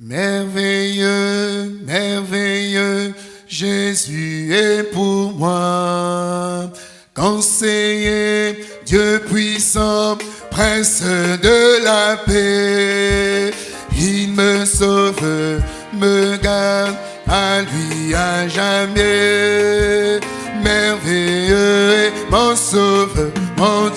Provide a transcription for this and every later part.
Merveilleux, merveilleux, Jésus est pour moi. Conseiller, Dieu puissant, prince de la paix. Il me sauve, me garde à lui à jamais. Merveilleux est mon sauveur, mon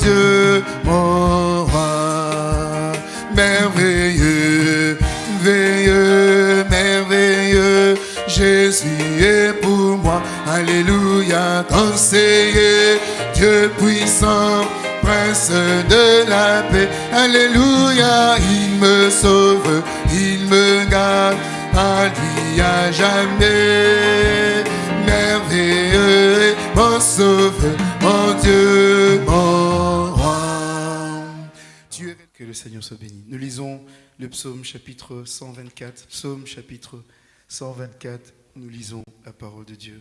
Conseiller, Dieu puissant, prince de la paix. Alléluia, il me sauve, il me garde à lui à jamais. Merveilleux mon sauveur, mon Dieu, mon roi. Es- Que le Seigneur soit béni. Nous lisons le psaume chapitre 124. Psaume chapitre 124. Nous lisons la parole de Dieu.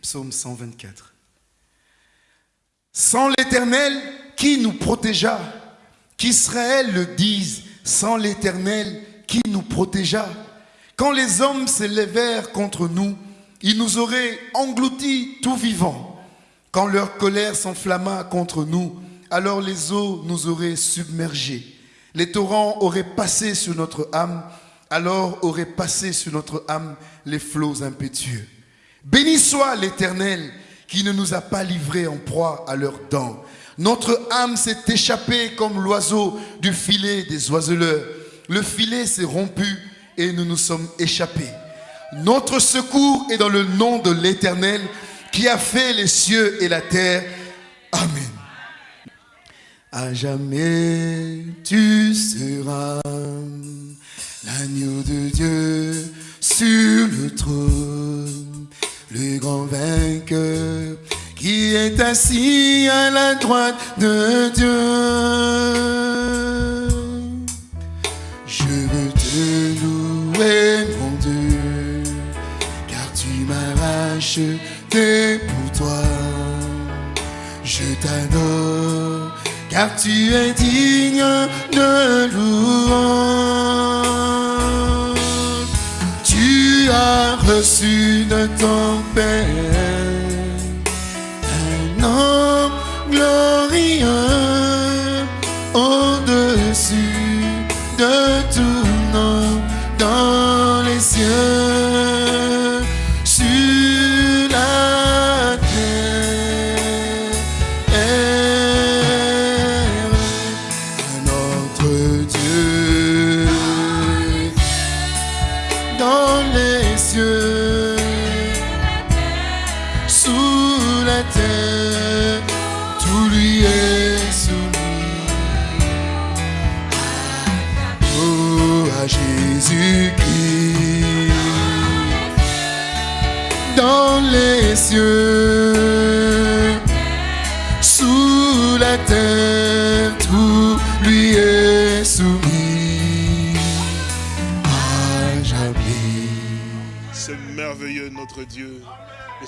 Psaume 124. Sans l'Éternel, qui nous protégea? Qu'Israël le dise, sans l'Éternel, qui nous protégea? Quand les hommes s'élevèrent contre nous, ils nous auraient engloutis tout vivants. Quand leur colère s'enflamma contre nous, alors les eaux nous auraient submergés. Les torrents auraient passé sur notre âme, alors auraient passé sur notre âme les flots impétueux. Béni soit l'Éternel qui ne nous a pas livrés en proie à leurs dents. Notre âme s'est échappée comme l'oiseau du filet des oiseleurs. Le filet s'est rompu et nous nous sommes échappés. Notre secours est dans le nom de l'Éternel qui a fait les cieux et la terre. Amen. À jamais tu seras l'agneau de Dieu sur le trône, le grand vainqueur qui est assis à la droite de Dieu. Je veux te louer, mon Dieu, car tu m'as racheté pour toi. Je t'adore, car tu es digne de louange. Tu as reçu de ton Père. Un nom glorieux au-dessus de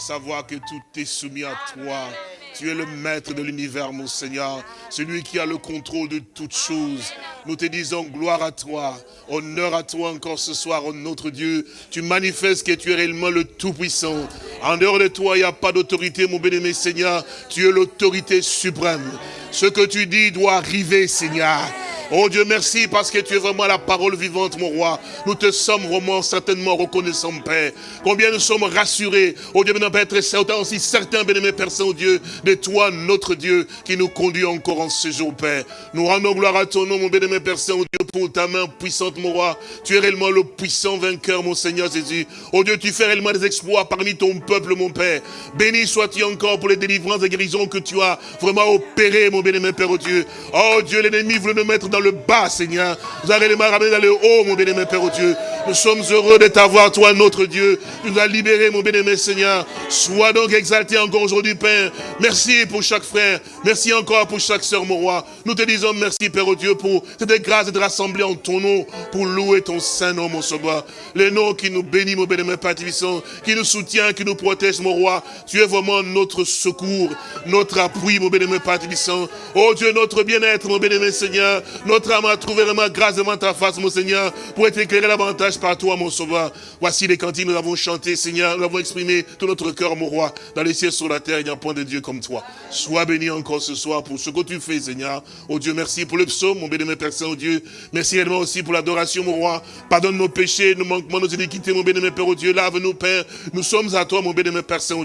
savoir que tout est soumis à toi. Tu es le maître de l'univers, mon Seigneur, celui qui a le contrôle de toutes choses. Nous te disons gloire à toi, honneur à toi encore ce soir, oh notre Dieu. Tu manifestes que tu es réellement le Tout-Puissant. En dehors de toi, il n'y a pas d'autorité, mon bien-aimé Seigneur. Tu es l'autorité suprême. Ce que tu dis doit arriver, Seigneur. Oh Dieu, merci parce que tu es vraiment la parole vivante, mon roi. Nous te sommes vraiment certainement reconnaissants, Père. Combien nous sommes rassurés. Oh Dieu, maintenant, Père, être certain aussi, certains, bien-aimés Père Saint-Dieu, de toi, notre Dieu, qui nous conduit encore en ce jour, Père. Nous rendons gloire à ton nom, mon bien-aimé Père Saint-Dieu, pour ta main puissante, mon roi. Tu es réellement le puissant vainqueur, mon Seigneur Jésus. Oh Dieu, tu fais réellement des exploits parmi ton peuple, mon Père. Béni sois-tu encore pour les délivrances et guérisons que tu as vraiment opérées, mon bien-aimé Père, oh Dieu. Oh Dieu, l'ennemi voulait nous mettre dans le bas, Seigneur. Vous les mains ramenées dans le haut, mon bien-aimé Père, oh Dieu. Nous sommes heureux de t'avoir, toi, notre Dieu. Tu nous as libérés, mon bien-aimé Seigneur. Sois donc exalté encore aujourd'hui, Père. Merci pour chaque frère. Merci encore pour chaque sœur, mon roi. Nous te disons merci, Père, oh Dieu, pour cette grâce de rassemblés en ton nom pour louer ton saint nom, mon sauveur. Le nom qui nous bénit, mon bénémoine Père qui nous soutient, qui nous protège, mon roi. Tu es vraiment notre secours, notre appui, mon bénémoine Père Oh Dieu, notre bien-être, mon bénémoine Seigneur. Notre âme a trouvé vraiment grâce devant ta face, mon Seigneur, pour être éclairé davantage par toi, mon sauveur. Voici les cantiques, nous avons chanté, Seigneur. Nous avons exprimé tout notre cœur, mon roi. Dans les cieux, sur la terre, il n'y a point de Dieu comme toi. Sois béni encore ce soir pour ce que tu fais, Seigneur. Oh Dieu, merci pour le psaume, mon bénémoine Père Saint, oh. Merci également aussi pour l'adoration, mon roi. Pardonne nos péchés, nos manquements, nos iniquités, mon bénémoine Père, oh Dieu. Lave-nous, Père. Nous sommes à toi, mon bénémoine Père Saint, oh.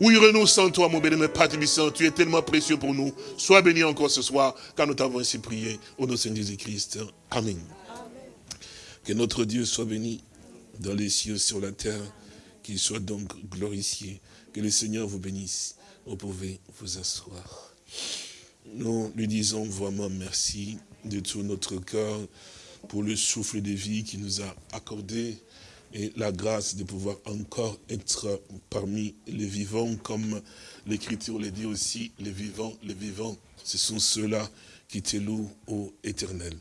Oui, nous sans toi, mon bénémoine Père Tu es tellement précieux pour nous. Sois béni encore ce soir, car nous t'avons ainsi prié. Au nom de Seigneur Jésus-Christ. Amen. Que notre Dieu soit béni dans les cieux, sur la terre. Qu'il soit donc glorifié. Que le Seigneur vous bénisse. Vous pouvez vous asseoir. Nous lui disons vraiment merci de tout notre cœur pour le souffle de vie qu'il nous a accordé et la grâce de pouvoir encore être parmi les vivants, comme l'Écriture le dit aussi, les vivants, les vivants, ce sont ceux-là qui te louent au éternel.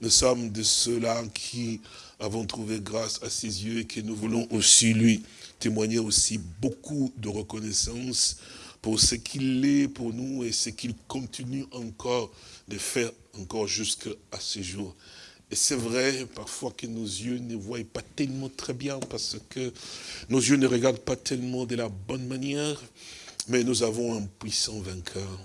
Nous sommes de ceux-là qui avons trouvé grâce à ses yeux et que nous voulons aussi lui témoigner aussi beaucoup de reconnaissance pour ce qu'il est pour nous et ce qu'il continue encore de faire encore jusqu'à ce jour. Et c'est vrai parfois que nos yeux ne voient pas tellement très bien parce que nos yeux ne regardent pas tellement de la bonne manière, mais nous avons un puissant vainqueur.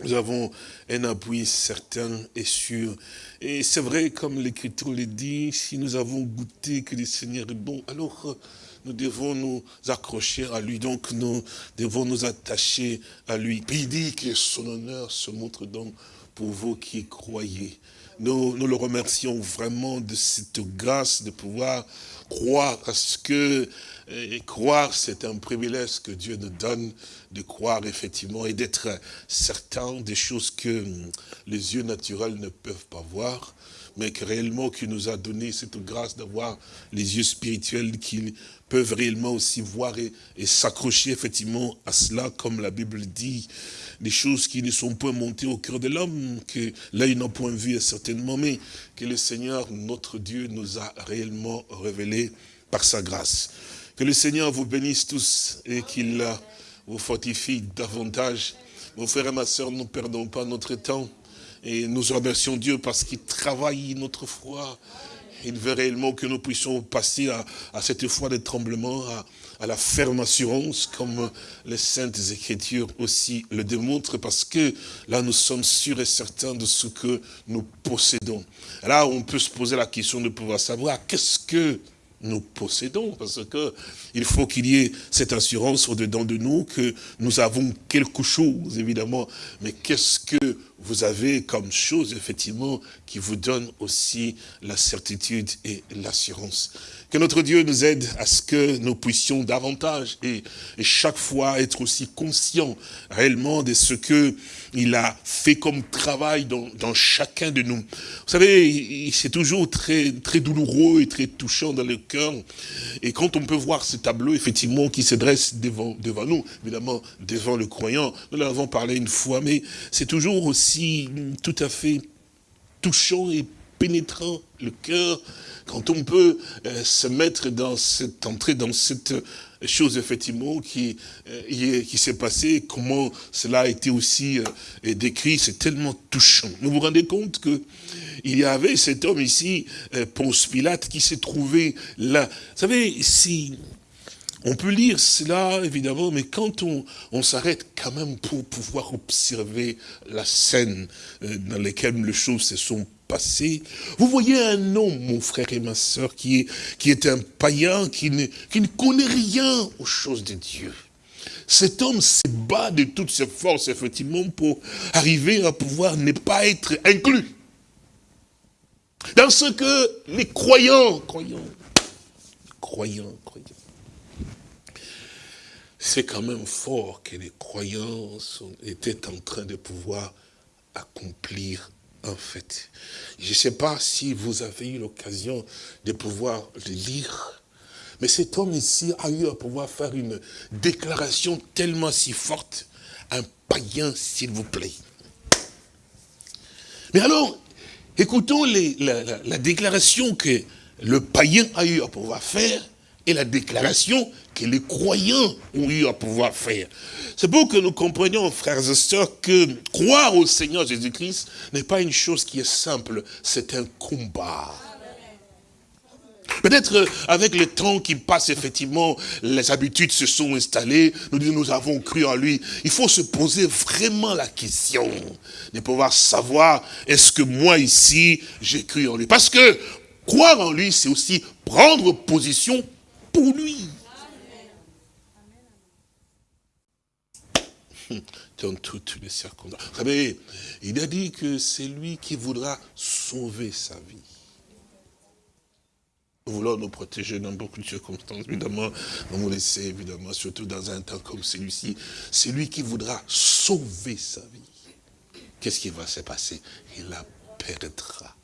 Nous avons un appui certain et sûr. Et c'est vrai, comme l'Écriture le dit, si nous avons goûté que le Seigneur est bon, alors nous devons nous accrocher à lui. Donc nous devons nous attacher à lui. Puis il dit que son honneur se montre donc pour vous qui croyez. Nous, le remercions vraiment de cette grâce de pouvoir croire à ce que et croire, c'est un privilège que Dieu nous donne de croire effectivement et d'être certain des choses que les yeux naturels ne peuvent pas voir, mais que réellement qui nous a donné cette grâce d'avoir les yeux spirituels qui peuvent réellement aussi voir et, s'accrocher effectivement à cela, comme la Bible dit, des choses qui ne sont point montées au cœur de l'homme, que l'œil n'a point vu certainement, mais que le Seigneur, notre Dieu, nous a réellement révélé par sa grâce. Que le Seigneur vous bénisse tous et qu'il vous fortifie davantage. Mon frère et ma soeur, ne perdons pas notre temps. Et nous remercions Dieu parce qu'il travaille notre foi. Il veut réellement que nous puissions passer à, cette foi de tremblement, à, à, la ferme assurance, comme les Saintes Écritures aussi le démontrent, parce que là, nous sommes sûrs et certains de ce que nous possédons. Là, on peut se poser la question de pouvoir savoir qu'est-ce que nous possédons, parce que il faut qu'il y ait cette assurance au-dedans de nous que nous avons quelque chose, évidemment, mais qu'est-ce que vous avez comme chose, effectivement, qui vous donne aussi la certitude et l'assurance. Que notre Dieu nous aide à ce que nous puissions davantage et, chaque fois être aussi conscients réellement de ce que il a fait comme travail dans, chacun de nous. Vous savez, c'est toujours très, très douloureux et très touchant dans le cœur. Et quand on peut voir ce tableau, effectivement, qui se dresse devant, devant nous, évidemment, devant le croyant, nous l'avons parlé une fois, mais c'est toujours aussi tout à fait touchant et pénétrant le cœur, quand on peut euh, se mettre dans cette entrée, dans cette chose effectivement qui, euh, qui s'est passée, comment cela a été aussi euh, décrit, c'est tellement touchant. Vous vous rendez compte que il y avait cet homme ici, Ponce Pilate, qui s'est trouvé là. Vous savez, si on peut lire cela, évidemment, mais quand on, on s'arrête quand même pour pouvoir observer la scène dans laquelle les choses se sont vous voyez un homme, mon frère et ma soeur, qui est, qui un païen, qui ne, qui ne connaît rien aux choses de Dieu. Cet homme se bat de toutes ses forces, effectivement, pour arriver à pouvoir ne pas être inclus. Dans ce que les croyants, croyants, croyants, croyants, c'est quand même fort que les croyants étaient en train de pouvoir accomplir en fait. Je ne sais pas si vous avez eu l'occasion de pouvoir le lire, mais cet homme ici a eu à pouvoir faire une déclaration tellement si forte, un païen s'il vous plaît. Mais alors, écoutons la, déclaration que le païen a eu à pouvoir faire et la déclaration que les croyants ont eu à pouvoir faire. C'est pour que nous comprenions, frères et sœurs, que croire au Seigneur Jésus-Christ n'est pas une chose qui est simple, c'est un combat. Peut-être euh, avec le temps qui passe, effectivement, les habitudes se sont installées. Nous disons, nous avons cru en lui. Il faut se poser vraiment la question de pouvoir savoir, est-ce que moi ici, j'ai cru en lui? Parce que croire en lui, c'est aussi prendre position pour lui. Dans toutes les circonstances. Vous savez, il a dit que c'est lui qui voudra sauver sa vie. Nous voulons nous protéger dans beaucoup de circonstances, évidemment, nous laisser, évidemment, surtout dans un temps comme celui-ci. C'est lui qui voudra sauver sa vie. Qu'est-ce qui va se passer? Il la perdra.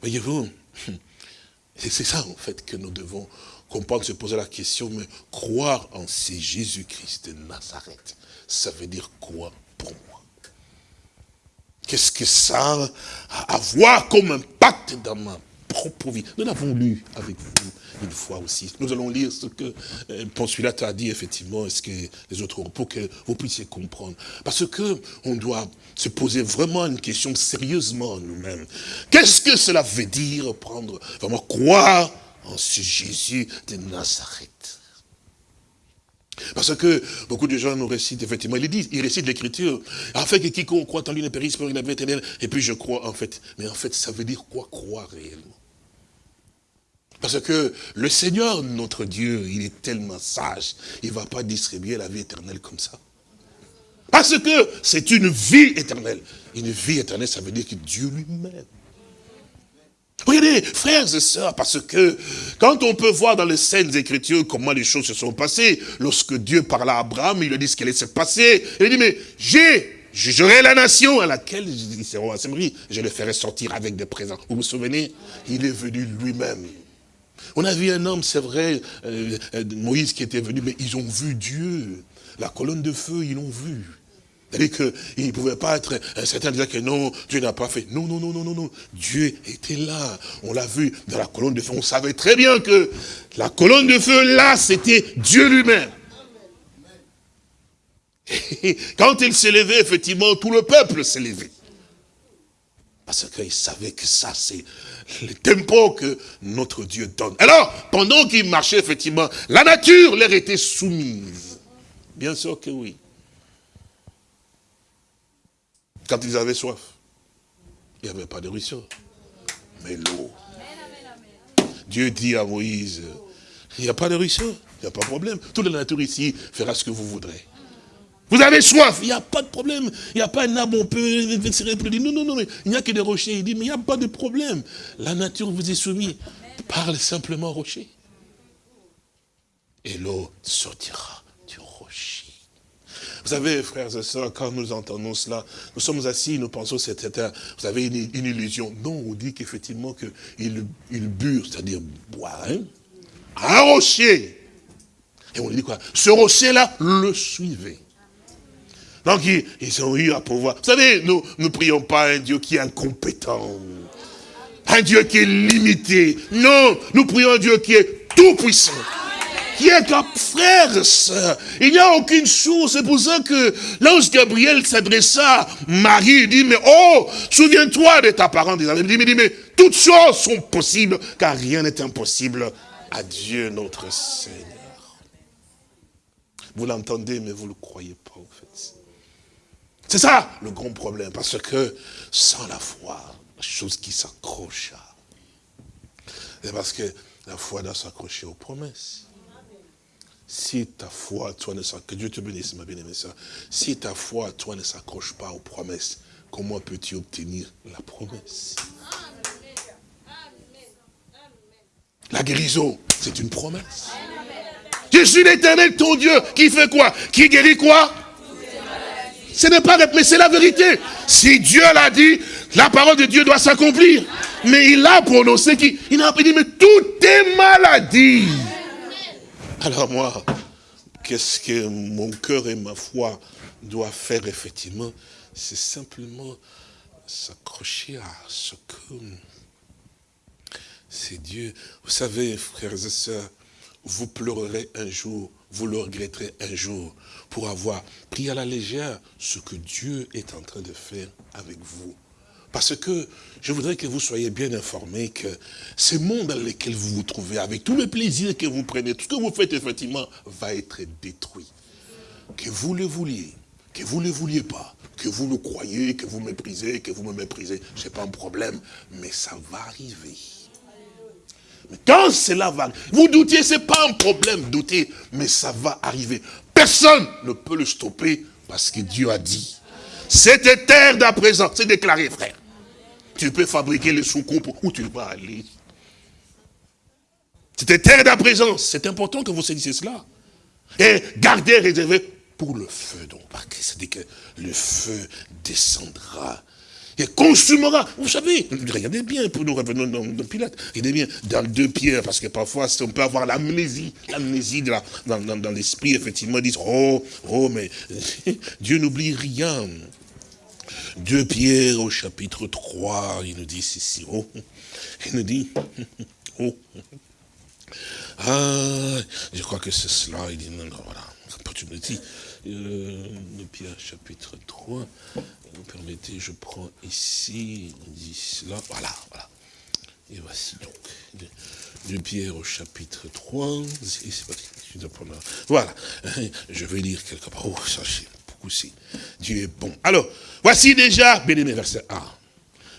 Voyez-vous, c'est ça en fait que nous devons comprendre, se poser la question, mais croire en ces Jésus-Christ de Nazareth, ça veut dire quoi pour moi? Qu'est-ce que ça a à voir comme impact dans ma propre vie? Nous l'avons lu avec vous une fois aussi. Nous allons lire ce que euh, Ponce a dit, effectivement, ce que les autres ont, pour que vous puissiez comprendre. Parce que on doit se poser vraiment une question sérieusement nous-mêmes. Qu'est-ce que cela veut dire prendre, vraiment croire en ce Jésus de Nazareth parce que beaucoup de gens nous récitent, effectivement, ils disent, ils récitent l'écriture, afin que quiconque croit en lui ne périsse pas, il a éternelle, et puis je crois en fait. Mais en fait, ça veut dire quoi croire réellement? Parce que le Seigneur, notre Dieu, il est tellement sage, il ne va pas distribuer la vie éternelle comme ça. Parce que c'est une vie éternelle. Une vie éternelle, ça veut dire que Dieu lui-même Regardez, frères et sœurs, parce que quand on peut voir dans les scènes écritures comment les choses se sont passées, lorsque Dieu parlait à Abraham, il lui dit ce qui allait se passer. Il dit, mais j'ai, jugerai la nation à laquelle ils seront assemblés, je les ferai sortir avec des présents. Vous vous souvenez? Il est venu lui-même. On a vu un homme, c'est vrai, euh, euh, Moïse qui était venu, mais ils ont vu Dieu. La colonne de feu, ils l'ont vu. C'est-à-dire qu'il ne pouvait pas être, certains disaient que non, Dieu n'a pas fait. Non, non, non, non, non, non. Dieu était là. On l'a vu dans la colonne de feu. On savait très bien que la colonne de feu, là, c'était Dieu lui-même. Quand il s'est levé, effectivement, tout le peuple s'est levé. Parce qu'il savait que ça, c'est le tempo que notre Dieu donne. Alors, pendant qu'il marchait, effectivement, la nature leur était soumise. Bien sûr que oui quand ils avaient soif. Il n'y avait pas de ruisseau, mais l'eau. Dieu dit à Moïse, il n'y a pas de ruisseau, il n'y a pas de problème. Toute la nature ici fera ce que vous voudrez. Vous avez soif, il n'y a pas de problème. Il n'y a pas un arbre, on peut dit Non, non, non, mais il n'y a que des rochers. Il dit, mais il n'y a pas de problème. La nature vous est soumise. Parle simplement rocher. Et l'eau sortira. Vous savez, frères et sœurs, quand nous entendons cela, nous sommes assis, nous pensons c'était, vous avez une, illusion. Non, on dit qu'effectivement qu'il il burent, c'est-à-dire boire, hein, un rocher. Et on dit quoi? Ce rocher-là le suivait. Donc ils, ont eu à pouvoir. Vous savez, nous ne prions pas un Dieu qui est incompétent. Un Dieu qui est limité. Non, nous prions un Dieu qui est tout puissant qui est un frère, sœur. Il n'y a aucune chose. C'est pour ça que l'ange Gabriel s'adressa à Marie, il dit, mais oh, souviens-toi de ta parente. Il dit, mais, toutes choses sont possibles, car rien n'est impossible à Dieu notre Seigneur. Vous l'entendez, mais vous ne le croyez pas, en fait. C'est ça, le grand problème, parce que sans la foi, la chose qui s'accroche, c'est parce que la foi doit s'accrocher aux promesses. Si ta foi, toi, ne s'accroche, que Dieu te bénisse, ma bien-aimée Si ta foi, toi, ne s'accroche pas aux promesses, comment peux-tu obtenir la promesse? La guérison, c'est une promesse. Je suis l'éternel, ton Dieu, qui fait quoi? Qui guérit quoi? Ce n'est pas, mais c'est la vérité. Si Dieu l'a dit, la parole de Dieu doit s'accomplir. Mais il a prononcé qu'il il a dit, mais tout est maladie. Alors moi, qu'est-ce que mon cœur et ma foi doivent faire effectivement c'est simplement s'accrocher à ce que c'est Dieu. Vous savez, frères et sœurs, vous pleurerez un jour, vous le regretterez un jour, pour avoir pris à la légère ce que Dieu est en train de faire avec vous. Parce que je voudrais que vous soyez bien informés que ce monde dans lequel vous vous trouvez, avec tous les plaisirs que vous prenez, tout ce que vous faites effectivement, va être détruit. Que vous le vouliez, que vous ne le vouliez pas, que vous le croyez, que vous méprisez, que vous me méprisez, ce n'est pas un problème, mais ça va arriver. Mais quand cela va, vous doutiez, ce n'est pas un problème, douter, mais ça va arriver. Personne ne peut le stopper parce que Dieu a dit. Cette terre d'à présent, c'est déclaré, frère. Tu peux fabriquer le soucoupe où tu vas aller. Cette terre d'à présent, c'est important que vous saisissiez cela. Et gardez réservé pour le feu. Donc, c'est-à-dire que le feu descendra et consumera. Vous savez, regardez bien, pour nous revenons dans, Pilate, regardez bien, dans deux pierres, parce que parfois on peut avoir l'amnésie, l'amnésie de dans, dans, l'esprit, effectivement, ils disent, oh, oh, mais Dieu n'oublie rien. Deux pierres au chapitre 3, il nous dit ceci, oh, il nous dit, oh, ah, je crois que c'est cela, il dit, non, non, voilà, tu me dis, euh, Pierre chapitre 3, vous permettez, je prends ici, dit cela, voilà, voilà. Et voici donc, de Pierre au chapitre 3, voilà, je vais lire quelque part, oh, beaucoup aussi, Dieu est bon. Alors, voici déjà, bien aimé, verset 1.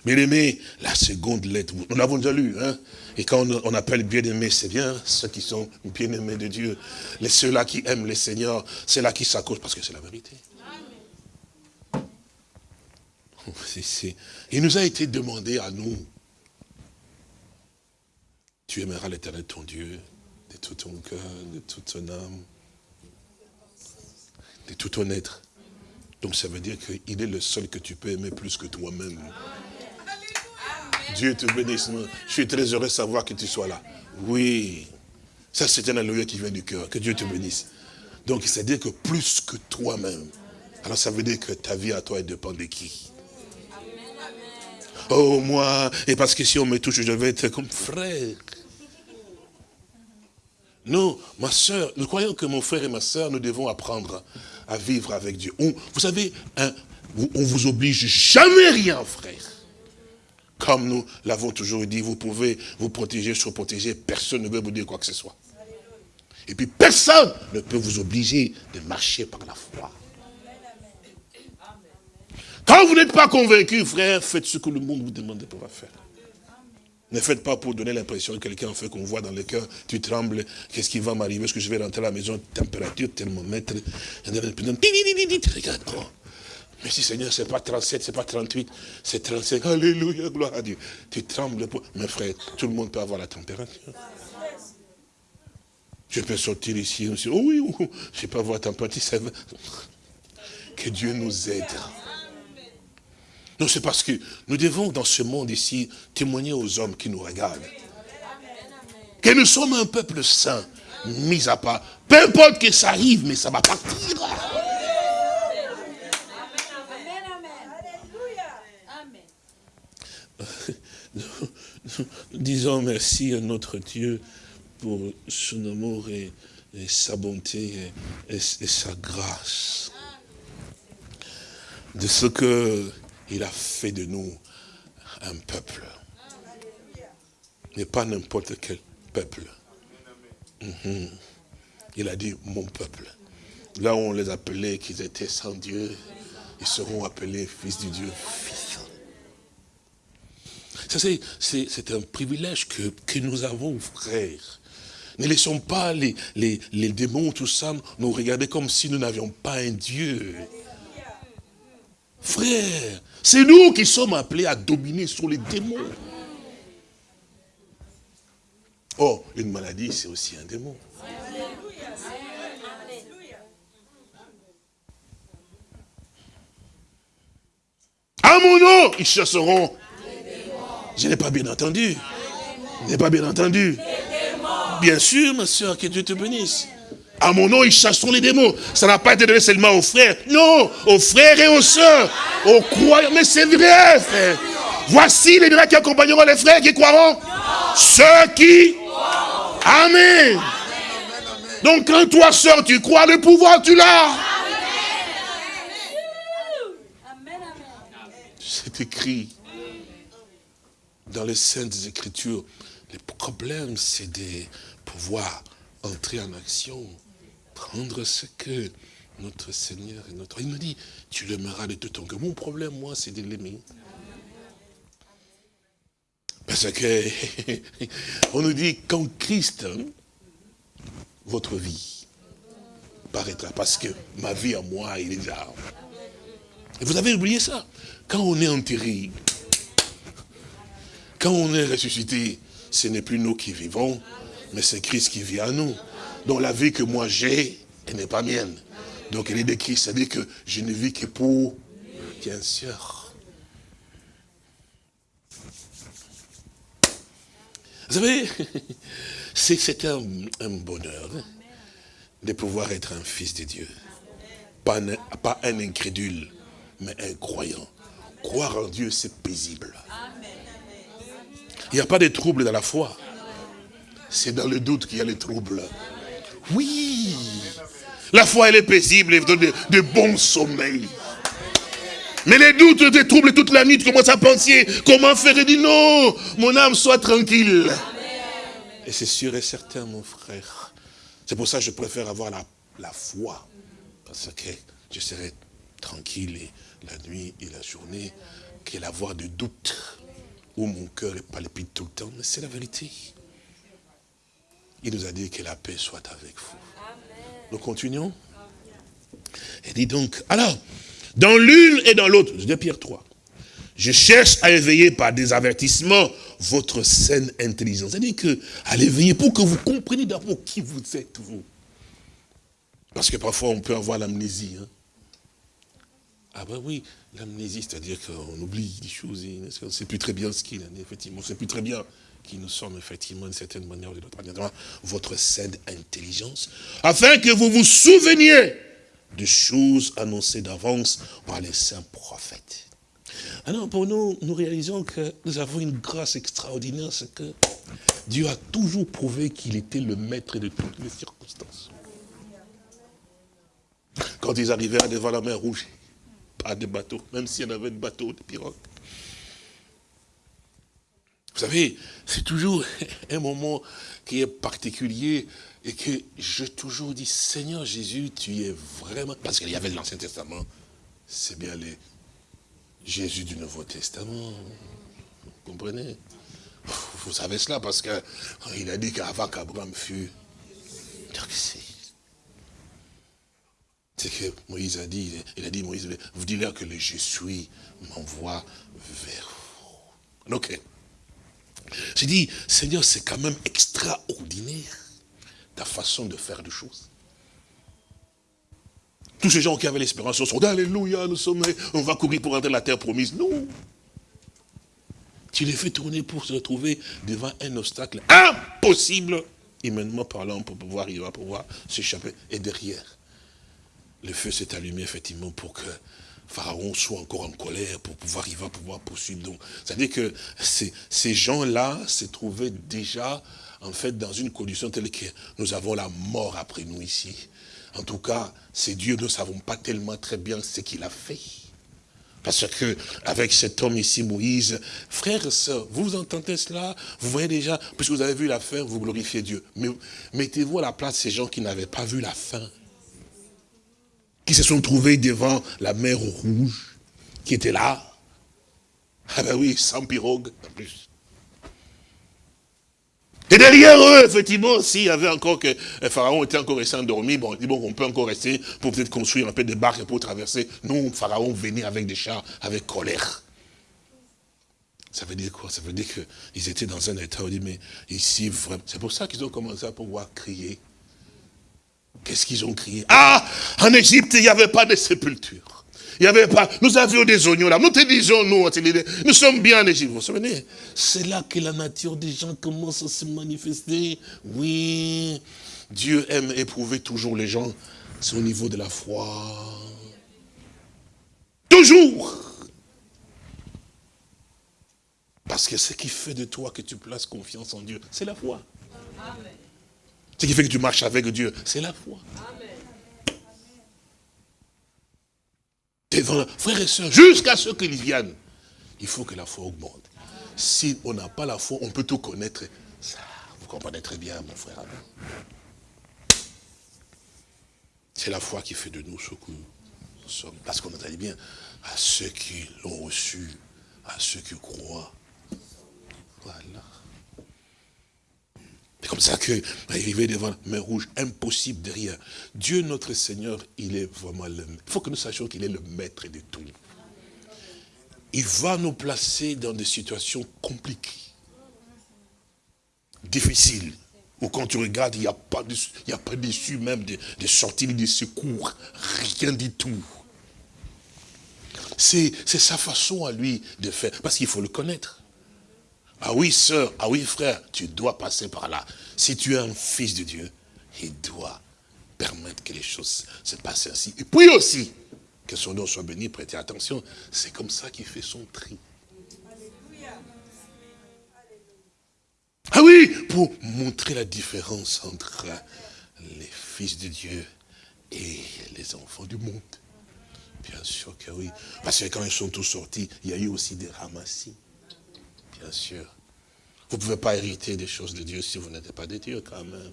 Bien aimé, la seconde lettre, nous l'avons déjà lu, hein, et quand on, appelle bien-aimés, c'est bien ceux qui sont bien-aimés de Dieu. Ceux-là qui aiment le Seigneur, c'est là qui s'accrochent parce que c'est la vérité. Il nous a été demandé à nous, tu aimeras l'éternel ton Dieu de tout ton cœur, de toute ton âme, de tout ton être. Donc ça veut dire qu'il est le seul que tu peux aimer plus que toi-même. Dieu te bénisse. Je suis très heureux de savoir que tu sois là. Oui. Ça, c'est un alléluia qui vient du cœur. Que Dieu te bénisse. Donc, c'est-à-dire que plus que toi-même. Alors, ça veut dire que ta vie à toi, elle dépend de qui? Oh, moi, et parce que si on me touche, je vais être comme frère. Non, ma soeur, nous croyons que mon frère et ma soeur, nous devons apprendre à vivre avec Dieu. vous savez, hein, on vous oblige jamais rien, frère. Comme nous l'avons toujours dit, vous pouvez vous protéger, se protéger, personne ne veut vous dire quoi que ce soit. Et puis personne ne peut vous obliger de marcher par la foi. Quand vous n'êtes pas convaincu, frère, faites ce que le monde vous demande de pouvoir faire. Ne faites pas pour donner l'impression que quelqu'un fait qu'on voit dans le cœur, tu trembles, qu'est-ce qui va m'arriver, est-ce que je vais rentrer à la maison, température, thermomètre, regarde, mais si Seigneur, ce n'est pas 37, ce n'est pas 38, c'est 35. Alléluia, gloire à Dieu. Tu trembles. Pour... Mes frères, tout le monde peut avoir la température. Je peux sortir ici, aussi. oh oui, oh, je peux avoir la température. Que Dieu nous aide. Non, c'est parce que nous devons, dans ce monde ici, témoigner aux hommes qui nous regardent. Que nous sommes un peuple saint, mis à part. Peu importe que ça arrive, mais ça va partir. disons merci à notre Dieu pour son amour et, sa bonté et, sa grâce. De ce qu'il a fait de nous un peuple. Mais pas n'importe quel peuple. Mhm. Il a dit mon peuple. Là où on les appelait qu'ils étaient sans Dieu, ils seront appelés fils du Dieu, c'est un privilège que, nous avons, frères. Ne laissons pas les, les, les, démons, tout ça, nous regarder comme si nous n'avions pas un Dieu. Frère, c'est nous qui sommes appelés à dominer sur les démons. Oh, une maladie, c'est aussi un démon. À mon nom, ils chasseront je n'ai pas bien entendu. Je n'ai pas bien entendu. Bien sûr, ma soeur, que Dieu te bénisse. À mon nom, ils chasseront les démons. Ça n'a pas été donné seulement aux frères. Non, aux frères et aux sœurs. Aux croyants. Mais c'est vrai, frère. Voici les miracles qui accompagneront les frères qui croiront. Ceux qui... Amen. Donc quand toi, sœur, tu crois, le pouvoir, tu l'as. C'est écrit dans les Saintes Écritures. Le problème, c'est de pouvoir entrer en action, prendre ce que notre Seigneur et notre... Il me dit, tu l'aimeras de tout ton cœur. Mon problème, moi, c'est de l'aimer. Parce que, on nous dit, quand Christ, votre vie paraîtra, parce que ma vie à moi, il est déjà... Et vous avez oublié ça. Quand on est enterré, quand on est ressuscité, ce n'est plus nous qui vivons, mais c'est Christ qui vit à nous. Donc la vie que moi j'ai, elle n'est pas mienne. Donc elle est de Christ, c'est-à-dire que je ne vis que pour, bien sûr. Vous savez, c'est un, bonheur de pouvoir être un fils de Dieu. Pas un, pas un incrédule, mais un croyant. Croire en Dieu, c'est paisible. Il n'y a pas de trouble dans la foi. C'est dans le doute qu'il y a les troubles. Oui. La foi, elle est paisible, elle donne de, bons sommeils. Mais les doutes, les troubles toute la nuit, tu commences à penser, comment faire? Et dit non, mon âme soit tranquille. Et c'est sûr et certain, mon frère. C'est pour ça que je préfère avoir la, la foi. Parce que je serai tranquille et la nuit et la journée qu'elle avoir de doutes où mon cœur palpite tout le temps. Mais c'est la vérité. Il nous a dit que la paix soit avec vous. Nous continuons. Et dit donc, alors, dans l'une et dans l'autre, je dis Pierre 3, je cherche à éveiller par des avertissements votre saine intelligence. C'est-à-dire que, à l'éveiller pour que vous compreniez d'abord qui vous êtes, vous. Parce que parfois, on peut avoir l'amnésie. Hein. Ah ben oui, l'amnésie, c'est-à-dire qu'on oublie des choses, on ne sait plus très bien ce qu'il est, effectivement, on ne sait plus très bien qui nous sommes, effectivement, d'une certaine manière ou de l'autre manière, votre saine intelligence, afin que vous vous souveniez de choses annoncées d'avance par les saints prophètes. Alors pour nous, nous réalisons que nous avons une grâce extraordinaire, c'est que Dieu a toujours prouvé qu'il était le maître de toutes les circonstances. Quand ils arrivèrent devant la mer rouge, pas de bateau, même s'il y en avait de bateaux, de pirogues. Vous savez, c'est toujours un moment qui est particulier et que je toujours dit, Seigneur Jésus, tu es vraiment... Parce qu'il y avait l'Ancien Testament, c'est bien le Jésus du Nouveau Testament. Vous comprenez? Vous savez cela parce qu'il a dit qu'avant qu'Abraham fût... C'est que Moïse a dit, il a dit, Moïse, vous dites que le je suis m'envoie vers vous. J'ai dit, Seigneur, c'est quand même extraordinaire ta façon de faire des choses. Tous ces gens qui avaient l'espérance sont dit, Alléluia, nous sommes, on va courir pour entrer dans la terre promise. Non. Tu les fais tourner pour se retrouver devant un obstacle impossible, humainement parlant, pour pouvoir, va pouvoir s'échapper. Et derrière, le feu s'est allumé effectivement pour que Pharaon soit encore en colère pour pouvoir, il va pouvoir poursuivre. Donc, c'est-à-dire que ces, gens-là se trouvaient déjà, en fait, dans une condition telle que nous avons la mort après nous ici. En tout cas, c'est Dieu, nous ne savons pas tellement très bien ce qu'il a fait. Parce que, avec cet homme ici, Moïse, frères et sœurs, vous entendez cela? Vous voyez déjà, puisque vous avez vu la fin, vous glorifiez Dieu. Mais mettez-vous à la place de ces gens qui n'avaient pas vu la fin qui se sont trouvés devant la mer rouge, qui était là. Ah ben oui, sans pirogue, en plus. Et derrière eux, effectivement, s'il y avait encore que Pharaon était encore resté endormi, bon, on dit bon, on peut encore rester pour peut-être construire un peu de barques pour traverser. Non, Pharaon venait avec des chars, avec colère. Ça veut dire quoi? Ça veut dire qu'ils étaient dans un état où dit, mais ici, c'est pour ça qu'ils ont commencé à pouvoir crier. Qu'est-ce qu'ils ont crié? Ah, en Égypte, il n'y avait pas de sépulture. Il n'y avait pas, nous avions des oignons là. Nous te disons, nous, nous sommes bien en Égypte. Vous vous souvenez? C'est là que la nature des gens commence à se manifester. Oui, Dieu aime éprouver toujours les gens, c'est au niveau de la foi. Toujours. Parce que ce qui fait de toi que tu places confiance en Dieu, c'est la foi. Ce qui fait que tu marches avec Dieu, c'est la foi. Devant, frères et sœurs, jusqu'à ce qu'ils viennent, il faut que la foi augmente. Si on n'a pas la foi, on peut tout connaître. Ça, vous comprenez très bien, mon frère. C'est la foi qui fait de nous ce que nous sommes. Parce qu'on dit bien, à ceux qui l'ont reçu, à ceux qui croient. Voilà. C'est comme ça que, arriver devant mer rouge, impossible derrière. Dieu notre Seigneur, il est vraiment le Il faut que nous sachions qu'il est le maître de tout. Il va nous placer dans des situations compliquées, difficiles, où quand tu regardes, il n'y a pas d'issue même de, de sortie, de secours, rien du tout. C'est sa façon à lui de faire, parce qu'il faut le connaître. Ah oui, sœur, ah oui, frère, tu dois passer par là. Si tu es un fils de Dieu, il doit permettre que les choses se passent ainsi. Et puis aussi, que son nom soit béni, prêtez attention, c'est comme ça qu'il fait son tri. Ah oui, pour montrer la différence entre les fils de Dieu et les enfants du monde. Bien sûr que oui. Parce que quand ils sont tous sortis, il y a eu aussi des ramassis. Bien sûr. Vous ne pouvez pas hériter des choses de Dieu si vous n'êtes pas de Dieu quand même.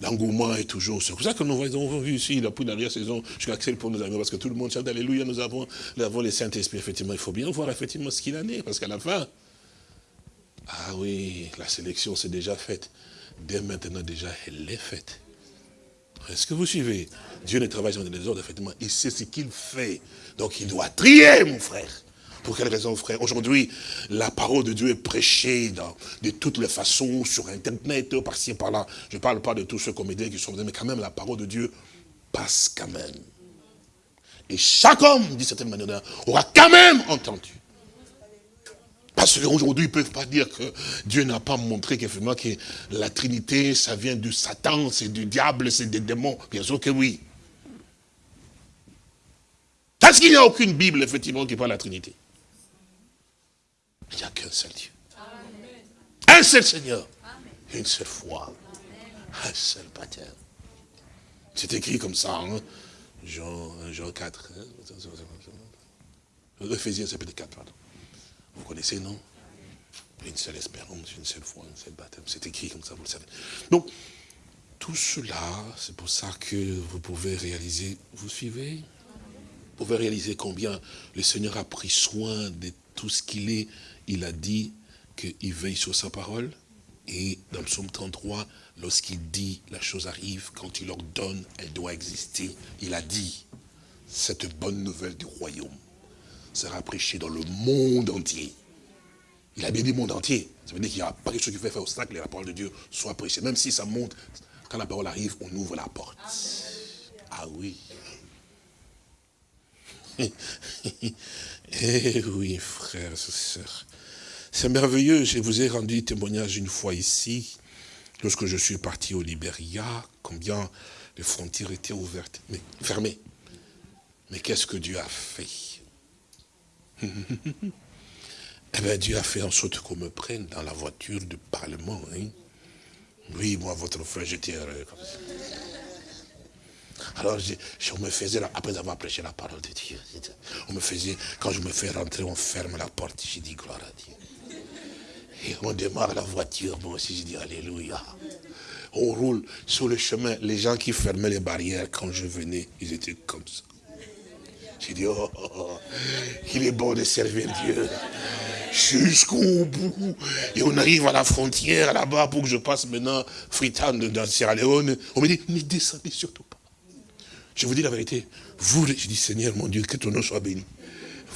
L'engouement est toujours... C'est pour ça que nous avons vu ici, depuis la dernière saison, je Axel pour nos amis, parce que tout le monde chante Alléluia, nous avons, nous avons les Saint-Esprit, effectivement. Il faut bien voir effectivement ce qu'il en est, parce qu'à la fin, ah oui, la sélection s'est déjà faite. Dès maintenant déjà, elle est faite. Est-ce que vous suivez? Dieu ne travaille dans les ordres, effectivement. Il sait ce qu'il fait. Donc il doit trier, mon frère. Pour quelle raison, frère? Aujourd'hui, la parole de Dieu est prêchée de toutes les façons, sur Internet, par-ci, par-là. Je ne parle pas de tous ceux comédiens qui sont venus, mais quand même, la parole de Dieu passe quand même. Et chaque homme, d'une certaine manière, aura quand même entendu. Parce qu'aujourd'hui, ils ne peuvent pas dire que Dieu n'a pas montré qu'effectivement que la Trinité, ça vient du Satan, c'est du diable, c'est des démons. Bien sûr que oui. Parce qu'il n'y a aucune Bible, effectivement, qui parle de la Trinité. Il n'y a qu'un seul Dieu. Un seul Seigneur. Une seule foi. Un seul baptême. C'est écrit comme ça, hein? Jean, Jean 4. Hein? Ephésiens, c'est peut-être 4, pardon. Vous connaissez, non? Une seule espérance, une seule foi, un seul baptême. C'est écrit comme ça, vous le savez. Donc, tout cela, c'est pour ça que vous pouvez réaliser, vous suivez? Vous pouvez réaliser combien le Seigneur a pris soin de tout ce qu'il est. Il a dit qu'il veille sur sa parole. Et dans le psaume 33, lorsqu'il dit la chose arrive, quand il ordonne, elle doit exister. Il a dit, cette bonne nouvelle du royaume sera prêché dans le monde entier. Il a bien dit monde entier. Ça veut dire qu'il n'y a pas quelque chose qui fait faire obstacle et la parole de Dieu soit prêchée. Même si ça monte, quand la parole arrive, on ouvre la porte. Ah oui. eh oui, frères et sœurs. C'est merveilleux, je vous ai rendu témoignage une fois ici, lorsque je suis parti au Libéria, combien les frontières étaient ouvertes, mais fermées. Mais qu'est-ce que Dieu a fait? Eh bien, Dieu a fait en sorte qu'on me prenne dans la voiture du Parlement. Hein. Oui, moi, votre frère, j'étais heureux comme ça. Alors, je, me faisais, après avoir prêché la parole de Dieu, on me faisait, quand je me fais rentrer, on ferme la porte, j'ai dit gloire à Dieu. Et on démarre la voiture, moi aussi, je dis Alléluia. On roule sur le chemin. Les gens qui fermaient les barrières quand je venais, ils étaient comme ça. J'ai dit, oh, oh, oh, il est bon de servir Dieu. Jusqu'au bout. Et on arrive à la frontière là-bas pour que je passe maintenant Fritan dans Sierra Leone. On me dit, ne descendez surtout pas. Je vous dis la vérité. Vous, je dis, Seigneur mon Dieu, que ton nom soit béni.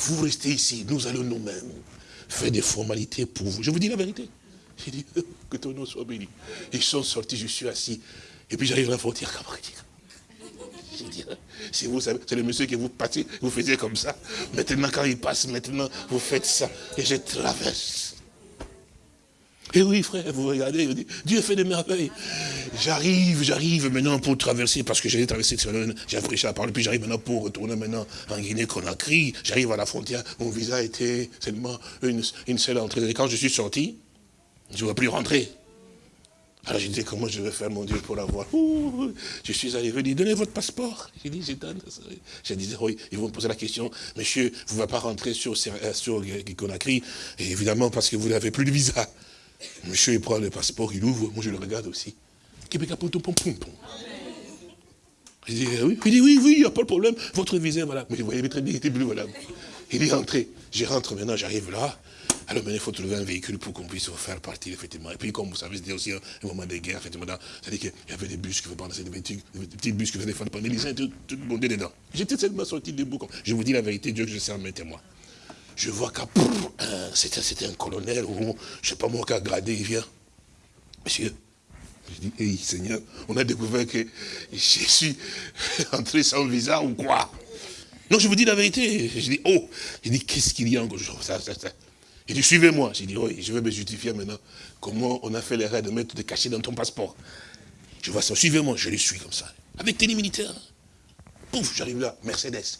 Vous restez ici, nous allons nous-mêmes faire des formalités pour vous. Je vous dis la vérité. J'ai dit, que ton nom soit béni. Ils sont sortis, je suis assis. Et puis j'arrive à la frontière, si vous savez, c'est le monsieur que vous passez, vous faisiez comme ça. Maintenant, quand il passe, maintenant, vous faites ça. Et je traverse. Et oui, frère, vous regardez, dit, Dieu fait des merveilles. J'arrive, j'arrive maintenant pour traverser, parce que j'ai traversé, j'ai prêché la parole, puis j'arrive maintenant pour retourner maintenant en Guinée-Conakry. J'arrive à la frontière, mon visa était seulement une, une seule entrée. Et quand je suis sorti, je ne veux plus rentrer. Alors je disais, comment je vais faire, mon Dieu, pour l'avoir? Je suis arrivé, il dit, donnez votre passeport. J'ai dit, j'ai disais, oui, ils vont me poser la question, monsieur, vous ne pouvez pas rentrer sur, sur Conakry, évidemment, parce que vous n'avez plus de visa. Monsieur, il prend le passeport, il ouvre, moi je le regarde aussi. Il dit, oui, il dit, oui, oui, il n'y a pas de problème, votre visa, voilà. Mais vous voyez très bien, il était bleu, voilà. Il dit, entrez. Je rentre maintenant, j'arrive là. Alors maintenant, il faut trouver un véhicule pour qu'on puisse faire partir, effectivement. Et puis, comme vous savez, c'était aussi un moment de guerre, effectivement. C'est-à-dire qu'il y avait des bus qui venaient prendre, des petits, des petits bus qui venaient prendre les lycéens, tout, le monde dedans. J'étais seulement sorti debout. Je vous dis la vérité, Dieu que je sais en mes je vois qu'à c'était un colonel, ou je ne sais pas moi, a gradé, il vient. Monsieur, je dis, hey, Seigneur, on a découvert que je suis entré sans visa ou quoi? Non, je vous dis la vérité. Je dis, oh, il dit, qu'est-ce qu'il y a encore? Ça, ça, ça. Il dit, suivez-moi. J'ai dit, oui, je vais me justifier maintenant. Comment on a fait l'erreur de mettre des cachets dans ton passeport? Je vois ça, suivez-moi, je les suis comme ça. Avec télé militaire. Pouf, j'arrive là, Mercedes.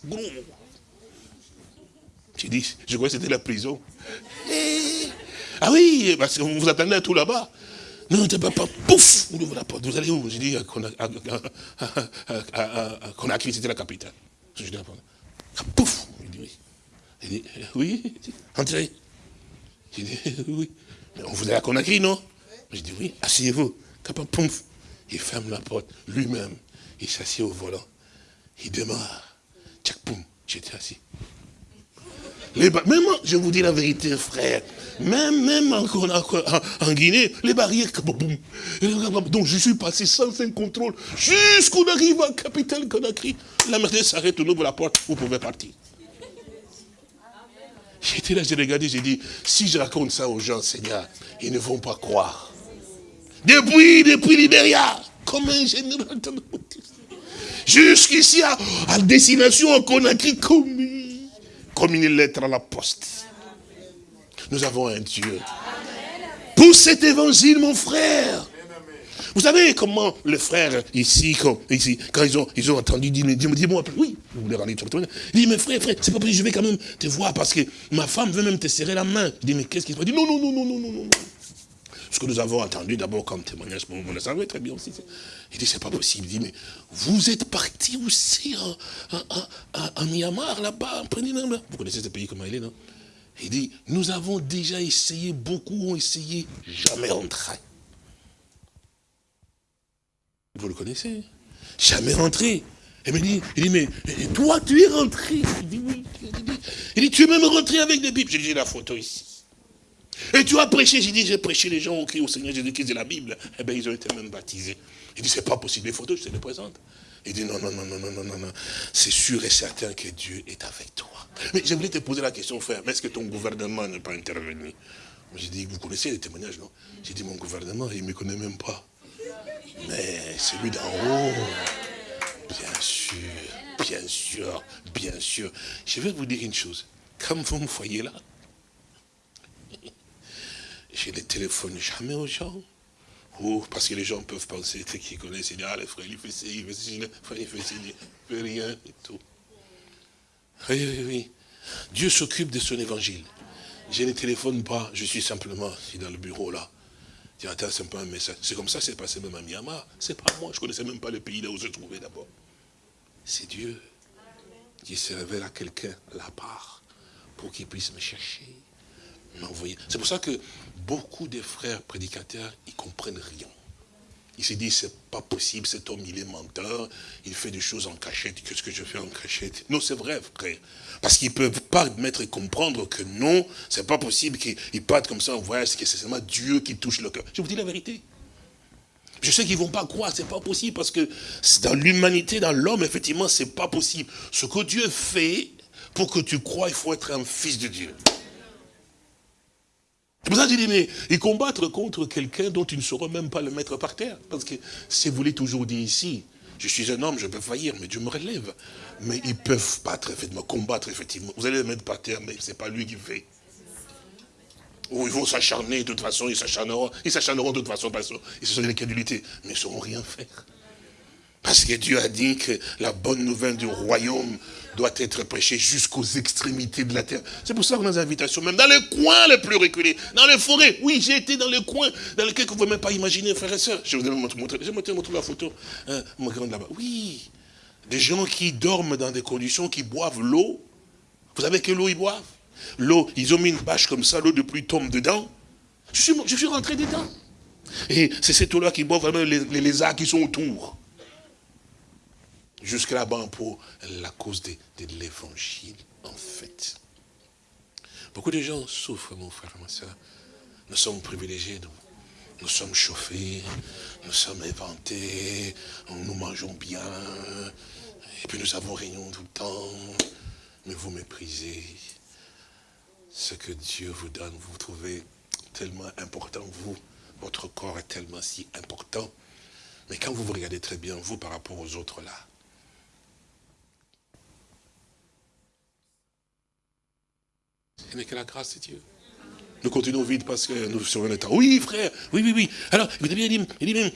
J'ai dit, je croyais que c'était la prison. Eh, ah oui, parce qu'on vous attendait tout là-bas. Non, pas, pas, pouf, on ouvre la porte. Vous allez où? J'ai dit, qu'on a c'était la capitale. Je dis, ah, pouf, il dit oui. Il dit, oui, entrez. J'ai dit, oui. On vous a à Conakry, non? J'ai dit, oui, asseyez-vous. Pouf, il ferme la porte lui-même. Il s'assied au volant. Il démarre. Tchac, poum, j'étais assis. Même, je vous dis la vérité, frère, même, même en, Guinée, les barrières, donc je suis passé sans un contrôle, jusqu'on arrive à capitale Conakry. La Mercedes s'arrête, on ouvre la porte, vous pouvez partir. J'étais là, j'ai regardé, j'ai dit, si je raconte ça aux gens, Seigneur, ils ne vont pas croire. Depuis, depuis Libéria, comme un général Jusqu'ici, à, à destination en Conakry, comme comme une lettre à la poste. Nous avons un Dieu. Pour cet évangile, mon frère. Vous savez comment les frères ici, quand, ici, quand ils, ont, ils ont entendu dire, dis-moi, oui, vous voulez rendre Il dit, mais frère, frère, c'est pas possible, je vais quand même te voir parce que ma femme veut même te serrer la main. Je dis, mais qu'est-ce qui se passe Il dit, non, non, non, non, non, non, non. Ce que nous avons entendu d'abord comme témoignage, vous le savez très bien aussi. Il dit, c'est pas possible. Il dit, mais vous êtes parti aussi en, Myanmar, là-bas, Vous connaissez ce pays, comment il est, non? Il dit, nous avons déjà essayé, beaucoup ont essayé, jamais rentré. Vous le connaissez Jamais rentré. Il me dit, il dit, mais toi, tu es rentré? Il dit, oui. Il dit, tu es même rentré avec des Bibles. J'ai dit, la photo ici. Et tu as prêché, j'ai dit, j'ai prêché, les gens ont crié au Seigneur Jésus-Christ de la Bible. Eh bien, ils ont été même baptisés. Il dit, c'est pas possible, les photos, je te les présente. Il dit, non, non, non, non, non, non, non, non. C'est sûr et certain que Dieu est avec toi. Mais j'aimerais te poser la question, frère, mais est-ce que ton gouvernement n'est pas intervenu? J'ai dit, vous connaissez les témoignages, non? J'ai dit, mon gouvernement, il ne me connaît même pas. Mais celui d'en haut, bien sûr, bien sûr, bien sûr. Je vais vous dire une chose. Comme vous me voyez là, je ne téléphone jamais aux gens. Ou parce que les gens peuvent penser, qu'ils connaissent, ils disent, ah, le frère, il fait ci, il fait ci, le il fait ci, il fait rien et tout. Oui, oui, oui. Dieu s'occupe de son évangile. Je ne téléphone pas, je suis simplement dans le bureau là. Tiens, attends, c'est pas un message. C'est comme ça c'est passé même à Myanmar. C'est pas moi, je ne connaissais même pas le pays là où je trouvais d'abord. C'est Dieu qui se révèle à quelqu'un part pour qu'il puisse me chercher. C'est pour ça que beaucoup de frères prédicateurs, ils comprennent rien. Ils se disent, c'est pas possible, cet homme, il est menteur, il fait des choses en cachette, qu'est-ce que je fais en cachette? Non, c'est vrai, frère. Parce qu'ils ne peuvent pas mettre et comprendre que non, c'est pas possible qu'ils partent comme ça en voyage, que c'est seulement Dieu qui touche le cœur. Je vous dis la vérité. Je sais qu'ils ne vont pas croire, c'est pas possible, parce que dans l'humanité, dans l'homme, effectivement, c'est pas possible. Ce que Dieu fait, pour que tu crois, il faut être un fils de Dieu. C'est pour ça que je dis, mais ils combattre contre quelqu'un dont ils ne sauront même pas le mettre par terre. Parce que si vous voulez toujours dire ici, je suis un homme, je peux faillir, mais Dieu me relève. Mais ils peuvent battre, effectivement, combattre, effectivement. Vous allez le mettre par terre, mais ce n'est pas lui qui fait. Ou ils vont s'acharner, de toute façon, ils s'acharneront, ils s'acharneront de toute façon, parce qu'ils sont de l'incrédulité, mais ils ne sauront rien faire. Parce que Dieu a dit que la bonne nouvelle du royaume doit être prêchée jusqu'aux extrémités de la terre. C'est pour ça qu'on a des invitations, même dans les coins les plus reculés, dans les forêts. Oui, j'ai été dans les coins dans lesquels vous ne pouvez même pas imaginer, frères et sœurs. Je vous vais vous montrer la photo. Hein, là-bas. Oui, des gens qui dorment dans des conditions, qui boivent l'eau. Vous savez quelle eau ils boivent L'eau, ils ont mis une bâche comme ça, l'eau de pluie tombe dedans. Je suis, je suis rentré dedans. Et c'est cette eau-là qui boit vraiment les lézards qui sont autour jusque là-bas pour la cause de, l'évangile, en fait. Beaucoup de gens souffrent, mon frère, ma soeur. Nous sommes privilégiés, nous. Nous sommes chauffés, nous sommes inventés, nous mangeons bien, et puis nous avons réunion tout le temps, mais vous méprisez ce que Dieu vous donne, vous, vous trouvez tellement important, vous, votre corps est tellement si important, mais quand vous vous regardez très bien, vous, par rapport aux autres là, Ce que la grâce de Dieu. Nous continuons vite parce que nous sommes le temps. Oui, frère, oui, oui, oui. Alors, écoutez bien, il dit, il dit même,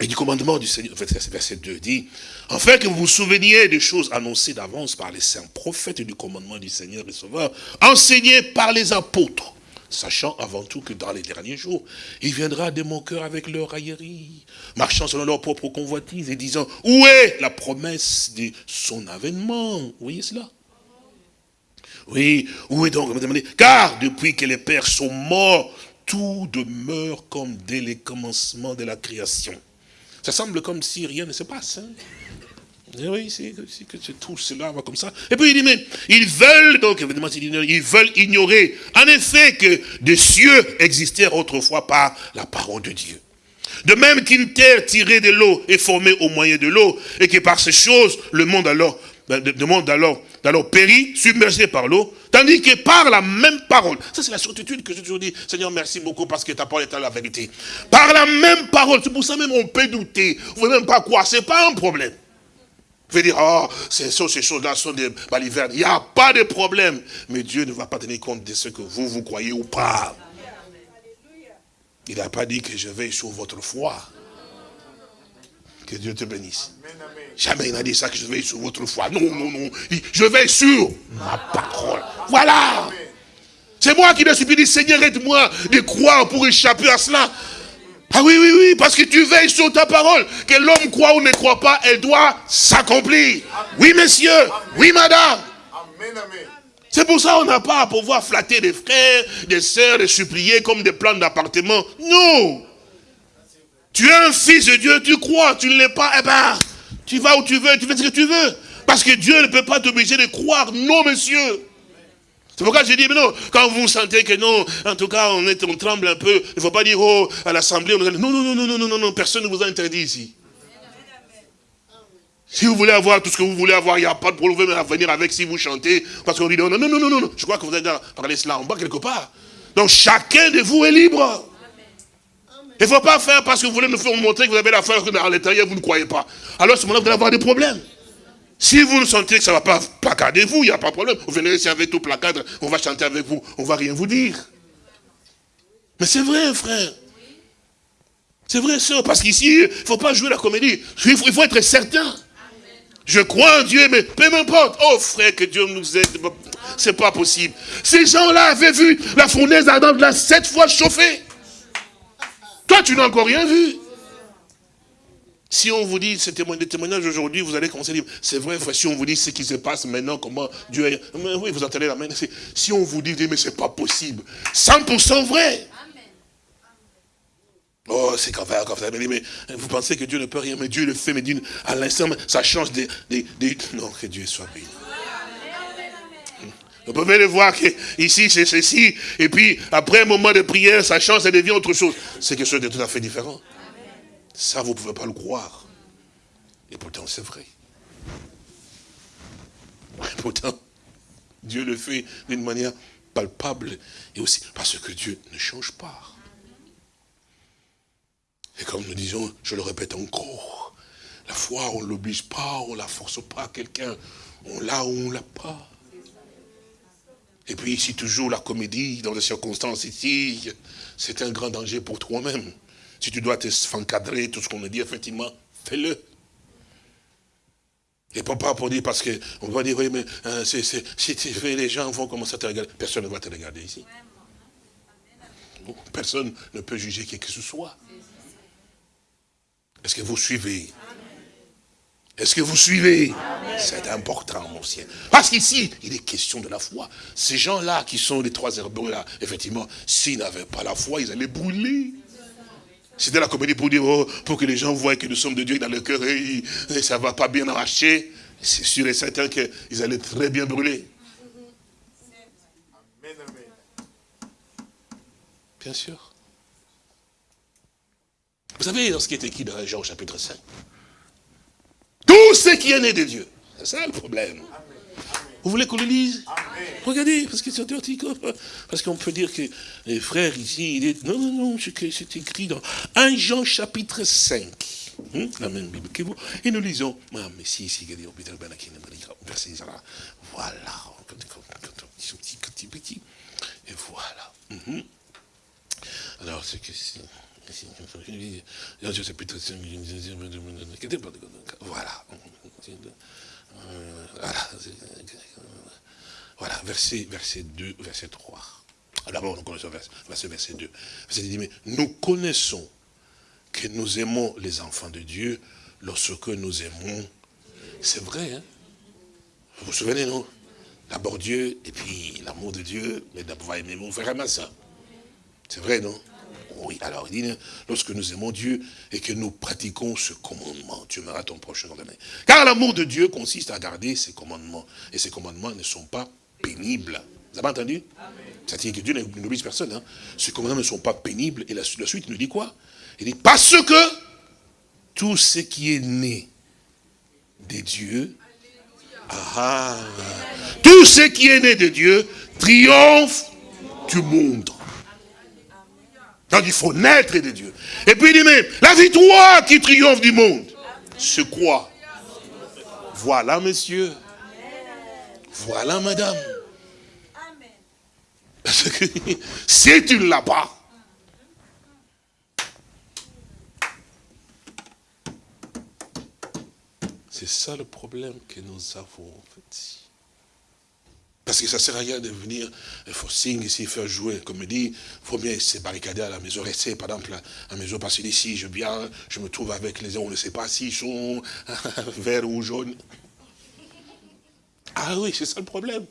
et du commandement du Seigneur, en verset 2 dit, enfin que vous vous souveniez des choses annoncées d'avance par les saints prophètes et du commandement du Seigneur et Sauveur, enseignées par les apôtres, sachant avant tout que dans les derniers jours, il viendra de mon cœur avec leur raillerie, marchant selon leur propre convoitise et disant, où est la promesse de son avènement? Vous voyez cela? Oui, où est donc Car depuis que les pères sont morts, tout demeure comme dès les commencements de la création. Ça semble comme si rien ne se passe. Hein. Eh oui, c'est que tout cela va comme ça. Et puis il dit, mais ils veulent, donc évidemment, ils veulent ignorer, en effet, que des cieux existèrent autrefois par la parole de Dieu. De même qu'une terre tirée de l'eau est formée au moyen de l'eau, et que par ces choses, le monde alors, le monde alors alors péri, submergé par l'eau, tandis que par la même parole, ça c'est la certitude que je toujours dis, Seigneur merci beaucoup parce que ta parole est la vérité. Par la même parole, c'est pour ça même on peut douter, vous ne même pas quoi, c'est pas un problème. Vous dire, oh, ces, ces choses-là sont des balivernes. Il n'y a pas de problème. Mais Dieu ne va pas tenir compte de ce que vous, vous croyez ou pas. Il n'a pas dit que je vais sur votre foi. Que Dieu te bénisse. Jamais il n'a dit ça que je vais sur votre foi. Non, non, non. Je vais sur ma parole. Voilà. C'est moi qui suis dit, Seigneur, aide-moi de croire pour échapper à cela. Ah oui, oui, oui, parce que tu veilles sur ta parole. Que l'homme croit ou ne croit pas, elle doit s'accomplir. Oui, monsieur. Oui, madame. C'est pour ça qu'on n'a pas à pouvoir flatter des frères, des sœurs, des supplier comme des plans d'appartement. Non. Tu es un fils de Dieu, tu crois, tu ne l'es pas, eh ben, tu vas où tu veux, tu fais ce que tu veux. Parce que Dieu ne peut pas t'obliger de croire. Non, monsieur. C'est pourquoi j'ai dit, mais non, quand vous sentez que non, en tout cas, on, est, on tremble un peu, il ne faut pas dire, oh, à l'Assemblée, non, non, non, non, non, non, non, personne ne vous a interdit ici. Si vous voulez avoir tout ce que vous voulez avoir, il n'y a pas de problème à venir avec si vous chantez, parce qu'on dit non, non, non, non, non, non, je crois que vous avez parlé cela en bas quelque part. Donc chacun de vous est libre. Il ne faut pas faire parce que vous voulez nous faire montrer que vous avez la foi à l'intérieur, vous ne croyez pas. Alors à ce moment-là, vous allez avoir des problèmes. Si vous ne sentez que ça ne va pas, placardez-vous, il n'y a pas de problème. Vous venez ici avec tout placardre, on va chanter avec vous, on ne va rien vous dire. Mais c'est vrai, frère. C'est vrai, ça, parce qu'ici, il ne faut pas jouer la comédie. Il faut, être certain. Je crois en Dieu, mais peu m'importe. Oh frère, que Dieu nous aide. C'est pas possible. Ces gens-là avaient vu la fournaise ardente là sept fois chauffée. Toi, tu n'as encore rien vu. Si on vous dit ces témoignages aujourd'hui, vous allez commencer à dire, c'est vrai, si on vous dit ce qui se passe maintenant, comment Dieu est... oui, vous entendez la main. Si on vous dit, mais c'est pas possible. 100% vrai. Oh, c'est quand même, mais vous pensez que Dieu ne peut rien, mais Dieu le fait, mais à l'instant, ça change des, Non, que Dieu soit béni. Vous pouvez le voir que ici c'est ceci, et puis après un moment de prière, ça change, ça devient autre chose. C'est quelque chose de tout à fait différent. Ça, vous ne pouvez pas le croire. Et pourtant, c'est vrai. Et pourtant, Dieu le fait d'une manière palpable, et aussi parce que Dieu ne change pas. Et comme nous disons, je le répète encore, la foi, on ne l'oblige pas, on ne la force pas quelqu'un. On l'a ou on ne l'a pas. Et puis ici, toujours la comédie, dans les circonstances ici, c'est un grand danger pour toi-même. Si tu dois te encadrer, tout ce qu'on me dit, effectivement, fais-le. Et pas pour dire, parce qu'on va dire, oui, mais euh, si tu fais, les gens vont commencer à te regarder. Personne ne va te regarder ici. Personne ne peut juger qui que ce soit. Est-ce que vous suivez? Est-ce que vous suivez? C'est important, mon ciel. Parce qu'ici, il est question de la foi. Ces gens-là qui sont les trois herbeux là, effectivement, s'ils n'avaient pas la foi, ils allaient brûler. C'était la comédie pour dire, oh, pour que les gens voient que nous sommes de Dieu dans le cœur et, ça ne va pas bien marcher. C'est sûr et certain qu'ils allaient très bien brûler. Bien sûr. Vous savez, dans ce qui est écrit dans Jean chapitre 5, tout ce qui est né de Dieu, c'est ça le problème. Vous voulez qu'on le lise Regardez, parce que c'est Parce qu'on peut dire que les frères ici, il est... non, non, non, c'est écrit dans 1 Jean chapitre 5. Hum, la même Bible que vous. Et nous lisons, ah, mais si, si, verset voilà. Et voilà. Hum. Alors, c'est que si... Voilà. Voilà. Voilà, verset, verset 2, verset 3. D'abord, nous connaissons verset, verset 2. Verset dit, mais nous connaissons que nous aimons les enfants de Dieu lorsque nous aimons. C'est vrai, hein? Vous vous souvenez, non? D'abord Dieu, et puis l'amour de Dieu, mais d'abord aimer mon frère et ça. C'est vrai, non? Oui, alors il dit, lorsque nous aimons Dieu et que nous pratiquons ce commandement, tu aimeras ton prochain ordonné. Car l'amour de Dieu consiste à garder ses commandements. Et ses commandements ne sont pas pénibles. Vous avez entendu? C'est-à-dire que Dieu n'oblige personne. Hein. Ces commandements ne sont pas pénibles. Et la, suite nous dit quoi? Il dit, parce que tout ce qui est né des dieux, ah, tout ce qui est né de Dieu triomphe du monde. Donc il faut naître de Dieu. Et puis il dit, mais la victoire qui triomphe du monde, c'est quoi? Voilà, monsieur. Voilà, madame. Parce que si tu ne l'as pas, c'est ça le problème que nous avons en fait. Parce que ça ne sert à rien de venir, il faut signer ici, faire jouer. Comme me dit, il faut bien se barricader à la maison, rester par exemple à la maison, parce que ici, je viens, je me trouve avec les gens, on ne sait pas s'ils sont verts ou jaunes. Ah oui, c'est ça le problème.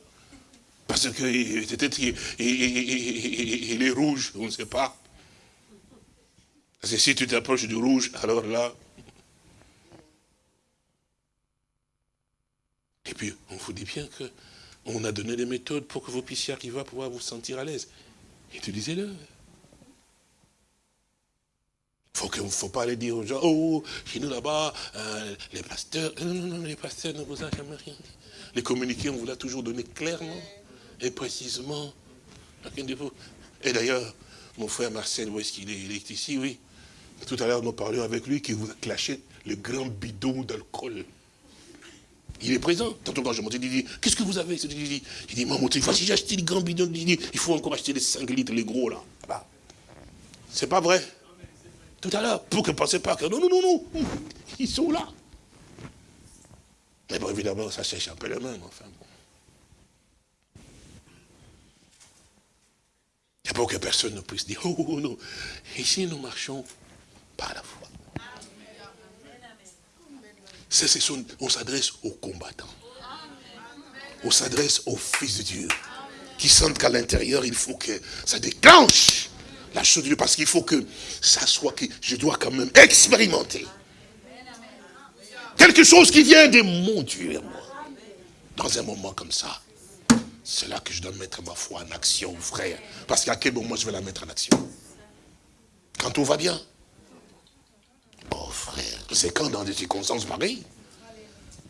Parce que peut-être il est rouge, on ne sait pas. Parce que si tu t'approches du rouge, alors là... Et puis, on vous dit bien que on a donné des méthodes pour que vous puissiez arriver à pouvoir vous sentir à l'aise. Utilisez-le. Il ne faut pas aller dire aux gens, oh, chez nous là-bas, euh, les pasteurs, non, non, non, les pasteurs ne vous ont jamais rien dit. Les communiqués, on vous l'a toujours donné clairement et précisément. Et d'ailleurs, mon frère Marcel, où est-ce qu'il est? Il est ici, oui. Tout à l'heure, nous parlions avec lui qui vous a clashé le grand bidon d'alcool. Il est présent. Tantôt quand je monte, il dit, qu'est-ce que vous avez Il dit, il dit maman, si j'ai acheté le grand bidon, il dit, il faut encore acheter les 5 litres, les gros là. là. C'est pas vrai. Tout à l'heure, pour que ne pensez pas que non, non, non, non, ils sont là. Mais bon, évidemment, ça peu les mains, enfin bon. Et pour que personne ne puisse dire, oh, oh, oh non, ici nous marchons par la foi on s'adresse aux combattants. On s'adresse aux fils de Dieu. Qui sentent qu'à l'intérieur, il faut que ça déclenche la chose de Dieu. Parce qu'il faut que ça soit que je dois quand même expérimenter. Quelque chose qui vient de mon Dieu moi. Dans un moment comme ça. C'est là que je dois mettre ma foi en action, frère. Parce qu'à quel moment je vais la mettre en action? Quand tout va bien. Oh frère, c'est quand dans des circonstances pareilles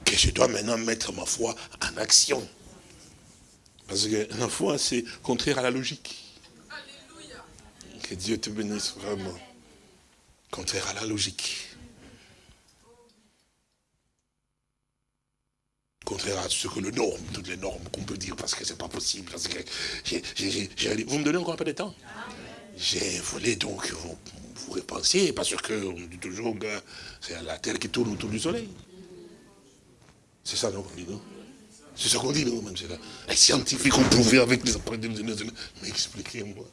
que je dois maintenant mettre ma foi en action. Parce que la foi, c'est contraire à la logique. Que Dieu te bénisse vraiment. Contraire à la logique. Contraire à ce que le norme, toutes les normes qu'on peut dire, parce que c'est pas possible. Vous me donnez encore un peu de temps? J'ai voulu donc vous, vous repensiez, parce qu'on dit toujours que c'est la terre qui tourne autour du soleil. C'est ça, non, dit, non? C'est ce qu'on dit, non, même. Les scientifiques ont prouvé avec les appareils Mais expliquez-moi.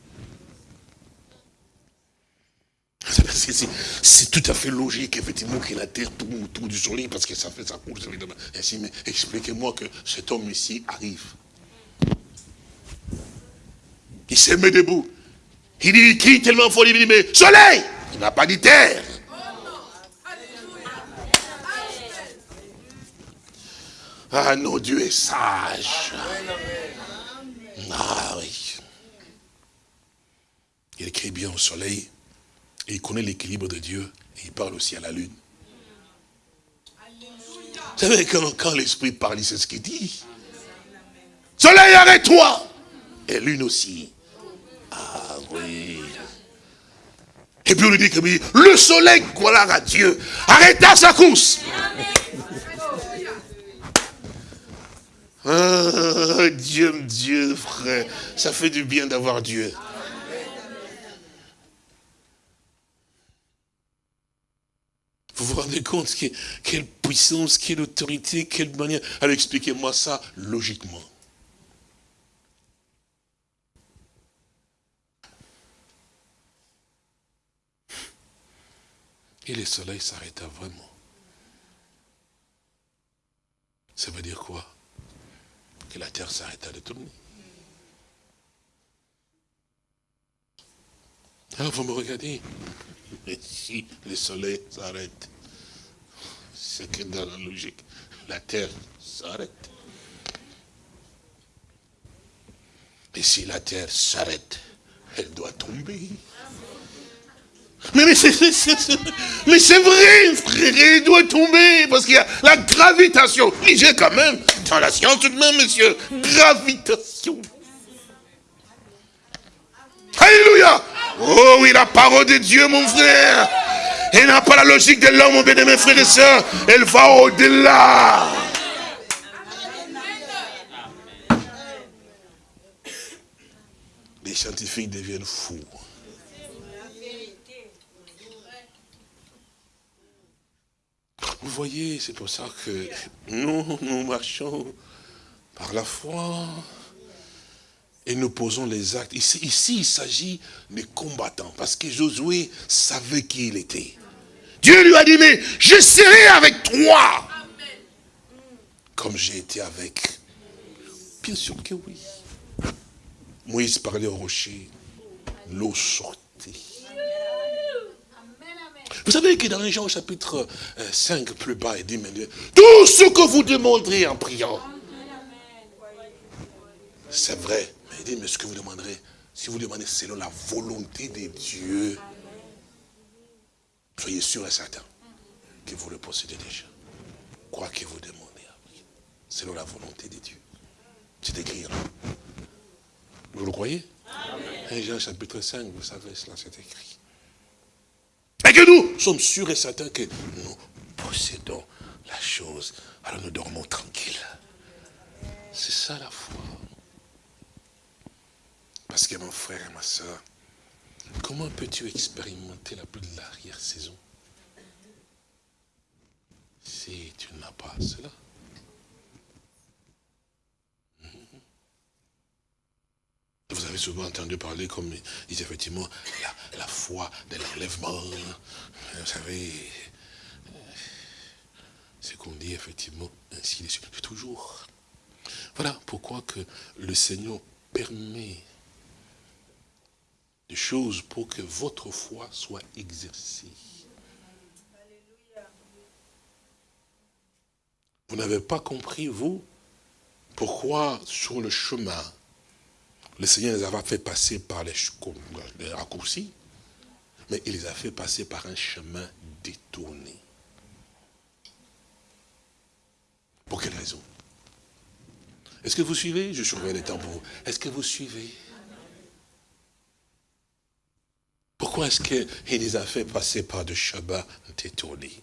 C'est tout à fait logique, effectivement, que la terre tourne autour du soleil, parce que ça fait sa course, évidemment. Ainsi, mais expliquez-moi que cet homme ici arrive. Il se met debout. Il dit, il crie tellement fort, il dit, mais soleil Il n'a pas dit terre. Ah non, Dieu est sage. Ah oui. Il écrit bien au soleil. Et il connaît l'équilibre de Dieu. Et il parle aussi à la lune. Vous savez, quand, l'Esprit parle, c'est ce qu'il dit. Soleil, arrête-toi Et lune aussi. Ah Et puis on lui dit que le soleil, gloire à Dieu, arrêta sa course. Ah, Dieu, Dieu, frère, ça fait du bien d'avoir Dieu. Vous vous rendez compte quelle puissance, quelle autorité, quelle manière. Alors expliquez-moi ça logiquement. Et le soleil s'arrêta vraiment. Ça veut dire quoi? Que la terre s'arrêta de tourner. Alors vous me regardez? Et si le soleil s'arrête, c'est que dans la logique, la terre s'arrête. Et si la terre s'arrête, elle doit tomber. Mais, c'est vrai, frère, il doit tomber, parce qu'il y a la gravitation. Lisez quand même, dans la science tout de même, monsieur, gravitation. Alléluia Oh oui, la parole de Dieu, mon frère. Elle n'a pas la logique de l'homme, mon bien mes frères et sœurs. Elle va au-delà. Les scientifiques deviennent fous. Vous voyez, c'est pour ça que nous, nous marchons par la foi et nous posons les actes. Ici, ici il s'agit des combattants, parce que Josué savait qui il était. Dieu lui a dit, mais je serai avec toi, comme j'ai été avec. Bien sûr que oui. Moïse parlait au rocher, l'eau sortait. Vous savez que dans les gens au chapitre 5 euh, plus bas, il dit, mais tout ce que vous demanderez en priant, c'est vrai, il dit, mais ce que vous demanderez, si vous demandez selon la volonté de Dieu, soyez sûr et certain que vous le possédez déjà. Quoi que vous demandez, selon la volonté de Dieu. C'est écrit là. Vous le croyez? Amen. Jean chapitre 5, vous savez, cela c'est écrit. Et que nous sommes sûrs et certains que nous possédons la chose. Alors nous dormons tranquilles. C'est ça la foi. Parce que mon frère et ma soeur, comment peux-tu expérimenter la pluie de l'arrière-saison si tu n'as pas cela vous avez souvent entendu parler, comme dit effectivement, la, foi de l'enlèvement. Vous savez, ce qu'on dit effectivement ainsi de suite. Toujours. Voilà pourquoi que le Seigneur permet des choses pour que votre foi soit exercée. Vous n'avez pas compris, vous, pourquoi sur le chemin, le Seigneur les avait fait passer par les, raccourcis, mais il les a fait passer par un chemin détourné. Pour quelle raison? Est-ce que vous suivez? Je surveille les temps pour vous. Est-ce que vous suivez? Pourquoi est-ce qu'il les a fait passer par de Shabbat détournés?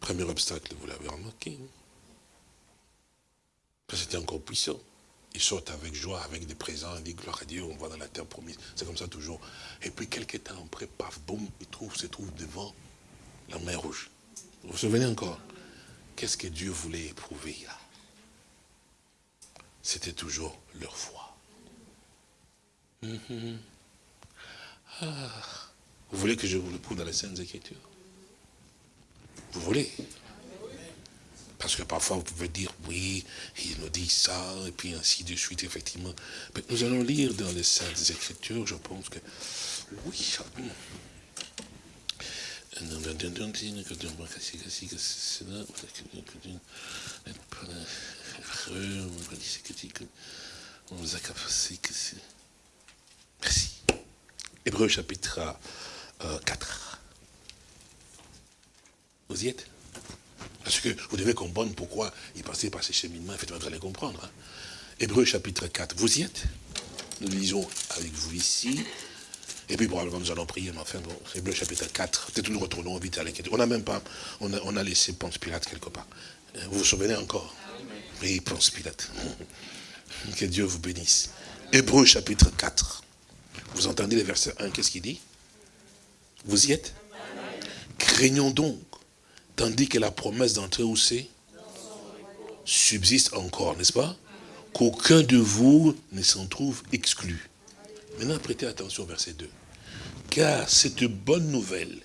Premier obstacle, vous l'avez remarqué. C'était encore puissant. Ils sortent avec joie, avec des présents, ils disent gloire à Dieu, on va dans la terre promise. C'est comme ça toujours. Et puis quelques temps après, paf, boum, ils trouvent, se trouvent devant la mer rouge. Vous vous souvenez encore? Qu'est-ce que Dieu voulait éprouver là? C'était toujours leur foi. Mhm. Ah. Vous voulez que je vous le prouve dans les Saintes Écritures? Vous voulez? Parce que parfois vous pouvez dire, oui, il nous dit ça, et puis ainsi de suite, effectivement. Nous allons lire dans les Saintes Écritures, je pense que, oui, Merci. Hébreu chapitre 4. Vous y êtes? Parce que vous devez comprendre pourquoi il passait par ces cheminements. Effectivement, vous allez comprendre. Hein. Hébreu chapitre 4. Vous y êtes? Nous lisons avec vous ici. Et puis probablement nous allons prier, mais enfin bon, Hébreu chapitre 4. Peut-être nous retournons vite à l'inquiétude. On n'a même pas, on a, on a laissé Ponce Pilate quelque part. Euh, vous vous souvenez encore? Oui, Ponce Pilate. Que Dieu vous bénisse. Hébreu chapitre 4. Vous entendez le verset 1, qu'est-ce qu'il dit? Vous y êtes? Craignons donc Tandis que la promesse d'entrer où c'est subsiste encore, n'est-ce pas? Qu'aucun de vous ne s'en trouve exclu. Maintenant, prêtez attention au verset 2. Car cette bonne nouvelle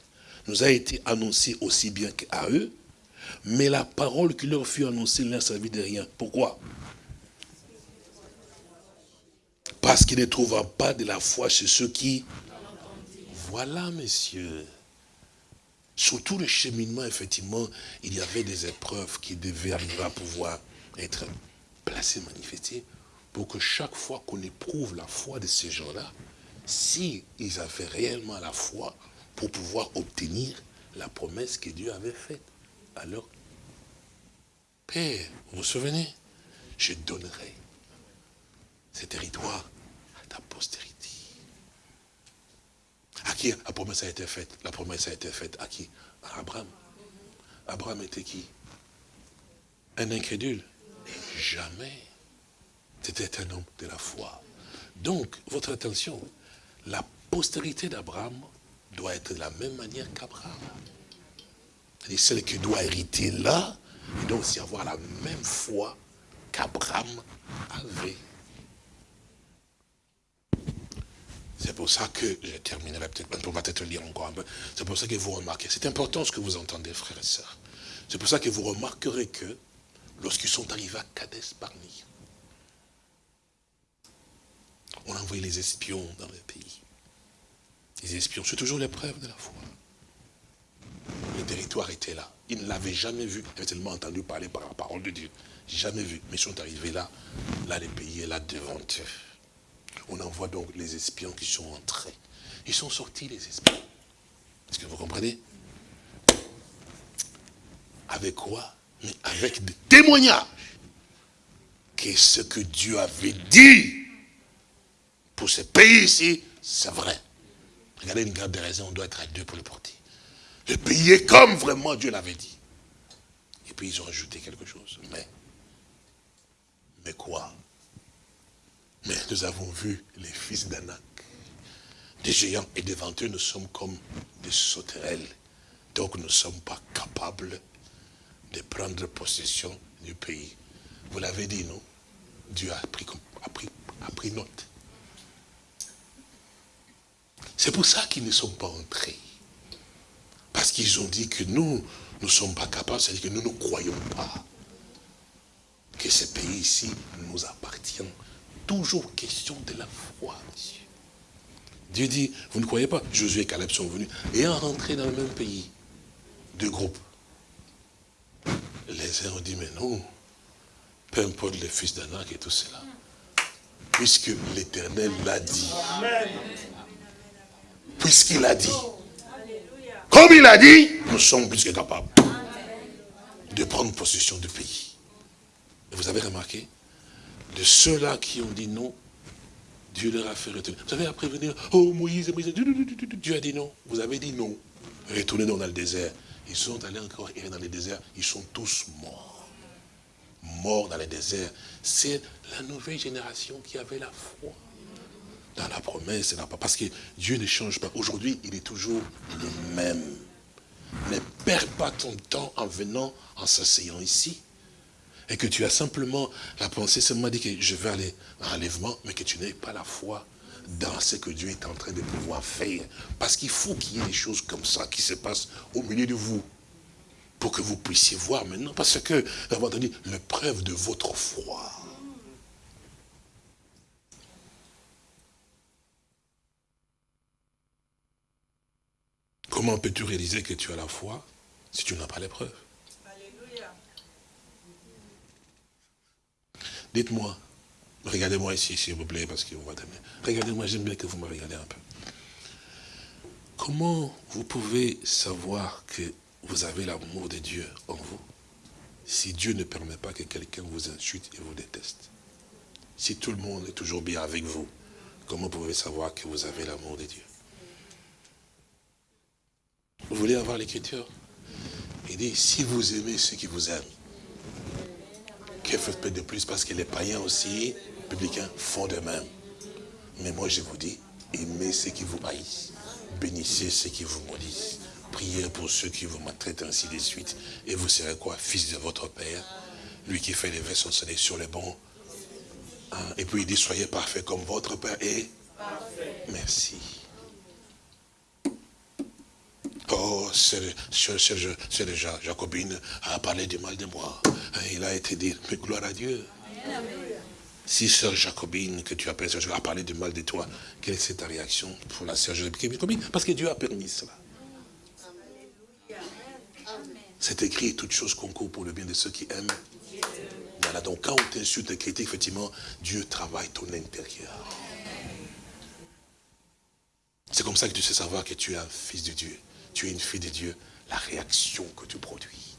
nous a été annoncée aussi bien qu'à eux, mais la parole qui leur fut annoncée ne leur servit de rien. Pourquoi? Parce qu'ils ne trouvent pas de la foi chez ceux qui... Voilà, messieurs. Sur tout le cheminement, effectivement, il y avait des épreuves qui devaient arriver à pouvoir être placées, manifestées, pour que chaque fois qu'on éprouve la foi de ces gens-là, si ils avaient réellement la foi pour pouvoir obtenir la promesse que Dieu avait faite. Alors, Père, vous vous souvenez? Je donnerai ces territoires à ta postérité. À qui la promesse a été faite? La promesse a été faite à qui? À Abraham. Abraham était qui? Un incrédule Jamais. C'était un homme de la foi. Donc, votre attention, la postérité d'Abraham doit être de la même manière qu'Abraham. C'est-à-dire celle qui doit hériter là, et doit aussi avoir la même foi qu'Abraham avait. C'est pour ça que, je terminerai peut-être, on va peut-être lire encore un peu, c'est pour ça que vous remarquez, c'est important ce que vous entendez, frères et sœurs. C'est pour ça que vous remarquerez que, lorsqu'ils sont arrivés à Kades Barni, on a envoyé les espions dans le pays. Les espions, c'est toujours l'épreuve de la foi. Le territoire était là. Ils ne l'avaient jamais vu. Ils avaient tellement entendu parler par la parole de Dieu. Jamais vu. Mais ils sont arrivés là. Là, le pays est là devant eux. On envoie donc les espions qui sont entrés. Ils sont sortis, les espions. Est-ce que vous comprenez? Avec quoi? Avec des témoignages. Que ce que Dieu avait dit pour ce pays ici, c'est vrai. Regardez une garde de raison, on doit être à deux pour le porter. Le pays est comme vraiment Dieu l'avait dit. Et puis ils ont ajouté quelque chose. Mais, mais quoi? Mais nous avons vu les fils d'Anak, des géants, et devant eux, nous sommes comme des sauterelles. Donc nous ne sommes pas capables de prendre possession du pays. Vous l'avez dit, non? Dieu a pris, a pris, a pris note. C'est pour ça qu'ils ne sont pas entrés. Parce qu'ils ont dit que nous, nous ne sommes pas capables, c'est-à-dire que nous ne croyons pas que ce pays ici nous appartient toujours question de la foi. Dieu dit, vous ne croyez pas? Josué et Caleb sont venus et ont rentré dans le même pays. Deux groupes. Les uns ont dit, mais non, peu importe les fils d'Anak et tout cela. Puisque l'Éternel l'a dit. Puisqu'il a dit. Comme il a dit, nous sommes plus que capables de prendre possession du pays. vous avez remarqué? De ceux-là qui ont dit non, Dieu leur a fait retourner. Vous savez, après venir, oh Moïse, Moïse, Dieu a dit non. Vous avez dit non. Retournez dans le désert. ils sont allés encore errer dans les déserts, ils sont tous morts. Morts dans les déserts. C'est la nouvelle génération qui avait la foi dans la promesse. Parce que Dieu ne change pas. Aujourd'hui, il est toujours le même. Ne perds pas ton temps en venant, en s'asseyant ici. Et que tu as simplement la pensée, seulement dit que je vais aller à l'enlèvement, mais que tu n'aies pas la foi dans ce que Dieu est en train de pouvoir faire. Parce qu'il faut qu'il y ait des choses comme ça qui se passent au milieu de vous. Pour que vous puissiez voir maintenant. Parce que, d'avoir donné preuve de votre foi. Comment peux-tu réaliser que tu as la foi si tu n'as pas l'épreuve Dites-moi, regardez-moi ici, s'il vous plaît, parce qu'on va Regardez-moi, j'aime bien que vous me regardez un peu. Comment vous pouvez savoir que vous avez l'amour de Dieu en vous si Dieu ne permet pas que quelqu'un vous insulte et vous déteste? Si tout le monde est toujours bien avec vous, comment pouvez-vous savoir que vous avez l'amour de Dieu? Vous voulez avoir l'écriture? Il dit, si vous aimez ceux qui vous aiment, faites de plus Parce que les païens aussi, publicains, font de même. Mais moi je vous dis, aimez ceux qui vous haïssent. Bénissez ceux qui vous maudissent. Priez pour ceux qui vous maltraitent ainsi de suite. Et vous serez quoi Fils de votre Père? Lui qui fait les vaisseaux son sur les bons. Hein? Et puis il dit, soyez parfaits comme votre Père est. Merci. Oh, le Jacobine a parlé du mal de moi. Hein, il a été dit, mais gloire à Dieu. Si sœur Jacobine, que tu appelles a parlé du mal de toi, quelle est ta réaction pour la sœur Jacobine Parce que Dieu a permis cela. C'est écrit, toute chose concourt pour le bien de ceux qui aiment. Voilà, donc quand on t'insulte et critique, effectivement, Dieu travaille ton intérieur. C'est comme ça que tu sais savoir que tu es un fils de Dieu tu es une fille de Dieu, la réaction que tu produis.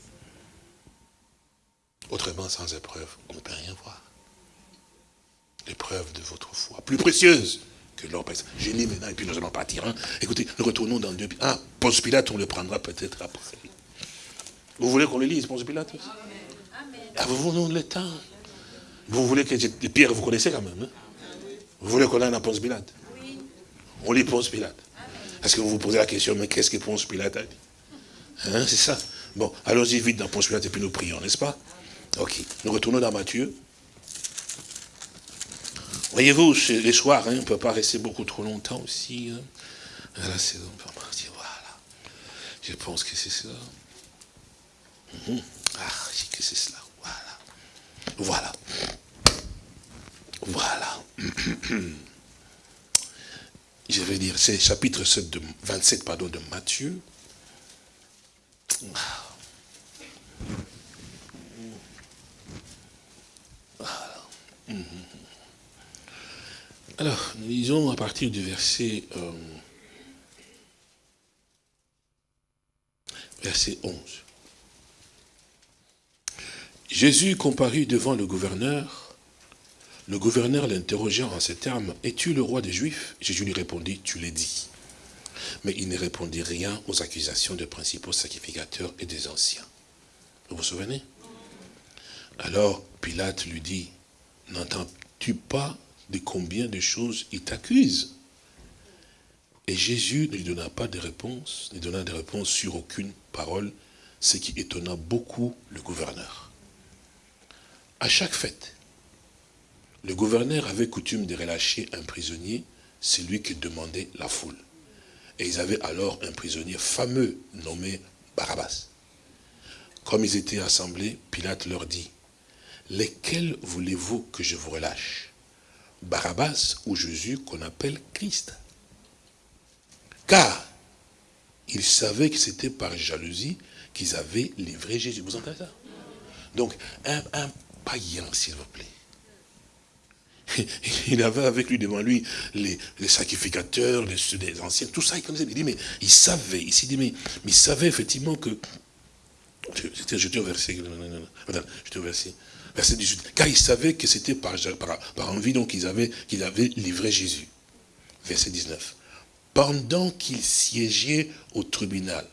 Autrement, sans épreuve, on ne peut rien voir. L'épreuve de votre foi, plus précieuse que l'or. J'ai mis maintenant, et puis nous allons partir. Hein. Écoutez, nous retournons dans deux... Ah, Ponce Pilate, on le prendra peut-être après. Vous voulez qu'on le lise, Ponce Pilate? Ah, vous voulez le temps Vous voulez que... Pierre, vous connaissez quand même. Hein? Vous voulez qu'on aille à Ponce Pilate? On lit Ponce Pilate. Est-ce que vous vous posez la question, mais qu'est-ce que Ponce Pilate a dit hein, C'est ça. Bon, allons-y vite dans Ponce Pilate et puis nous prions, n'est-ce pas Ok. Nous retournons dans Matthieu. Voyez-vous, les soirs, hein, on ne peut pas rester beaucoup trop longtemps aussi. Hein. Là, c'est voilà. Je pense que c'est ça. Mhm. Ah, que c'est cela. Voilà. Voilà. Voilà. je vais dire, c'est chapitre 7 de, 27 pardon, de Matthieu. Alors, nous lisons à partir du verset, euh, verset 11. Jésus comparut devant le gouverneur le gouverneur l'interrogea en ces termes, « Es-tu le roi des Juifs ?» Jésus lui répondit, « Tu l'as dit. » Mais il ne répondit rien aux accusations des principaux sacrificateurs et des anciens. Vous vous souvenez? Alors Pilate lui dit, « N'entends-tu pas de combien de choses il t'accuse ?» Et Jésus ne lui donna pas de réponse, ne donna de réponse sur aucune parole, ce qui étonna beaucoup le gouverneur. À chaque fête, le gouverneur avait coutume de relâcher un prisonnier, celui qui demandait la foule. Et ils avaient alors un prisonnier fameux nommé Barabbas. Comme ils étaient assemblés, Pilate leur dit, « Lesquels voulez-vous que je vous relâche? Barabbas ou Jésus qu'on appelle Christ ?» Car ils savaient que c'était par jalousie qu'ils avaient livré Jésus. Vous entendez ça? Donc, un, un païen, s'il vous plaît, il avait avec lui devant lui les, sacrificateurs, les, anciens, tout ça, il connaissait. Il dit, mais il savait, il s'est dit, mais, il savait effectivement que. J'étais au verset. J'étais au verset. Verset 18. Car il savait que c'était par, par, envie, donc qu'ils avaient, qu'ils avaient livré Jésus. Verset 19. Pendant qu'il siégeait au tribunal.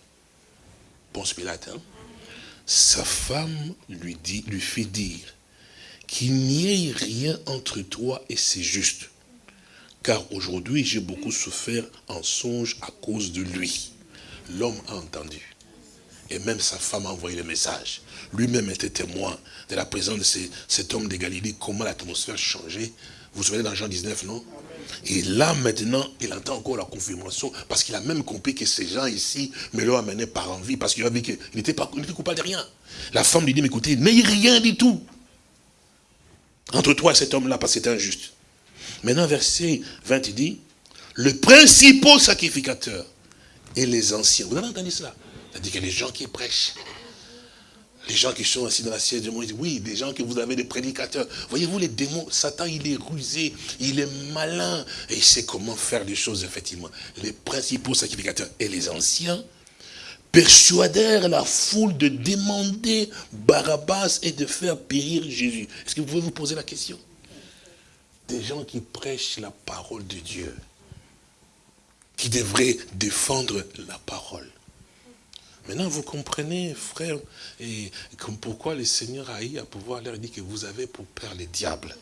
Ponce Pilate, hein. sa femme lui, dit, lui fit dire qu'il n'y ait rien entre toi et c'est juste. Car aujourd'hui, j'ai beaucoup souffert en songe à cause de lui. L'homme a entendu. Et même sa femme a envoyé le message. Lui-même était témoin de la présence de cet homme de Galilée, comment l'atmosphère changeait. Vous vous souvenez dans Jean 19, non? Et là, maintenant, il entend encore la confirmation, parce qu'il a même compris que ces gens ici me l'ont amené par envie, parce qu'il a vu qu'il n'était pas coupable de rien. La femme lui dit, mais écoutez, n'ayez rien du tout. Entre toi et cet homme-là, parce que c'est injuste. Maintenant, verset 20, il dit, le principal sacrificateur et les anciens. Vous avez entendu cela? C'est-à-dire que les gens qui prêchent, les gens qui sont assis dans la siège de Moïse, oui, des gens que vous avez des prédicateurs. Voyez-vous, les démons, Satan, il est rusé, il est malin, et il sait comment faire des choses, effectivement. Les principaux sacrificateurs et les anciens persuadèrent la foule de demander Barabbas et de faire périr Jésus. Est-ce que vous pouvez vous poser la question? Des gens qui prêchent la parole de Dieu, qui devraient défendre la parole. Maintenant, vous comprenez, frère, et comme pourquoi le Seigneur a eu à pouvoir leur dire que vous avez pour père les diables.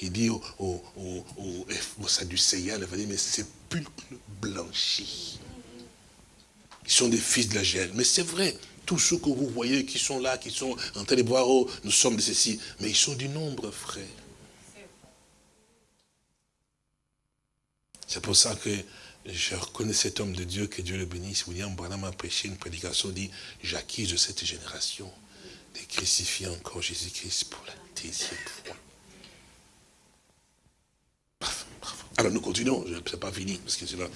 Il dit aux, aux Sadducéens, il va dire, mais sépulcre blanchi. Ils sont des fils de la gêne. Mais c'est vrai, tous ceux que vous voyez qui sont là, qui sont en train de voir, oh, nous sommes de ceci, mais ils sont du nombre, frère. C'est pour ça que je reconnais cet homme de Dieu, que Dieu le bénisse. William Branham a prêché une prédication, dit, j'acquise de cette génération de crucifier encore Jésus-Christ pour la deuxième fois. Alors nous continuons, ce n'est pas fini, parce que c'est là.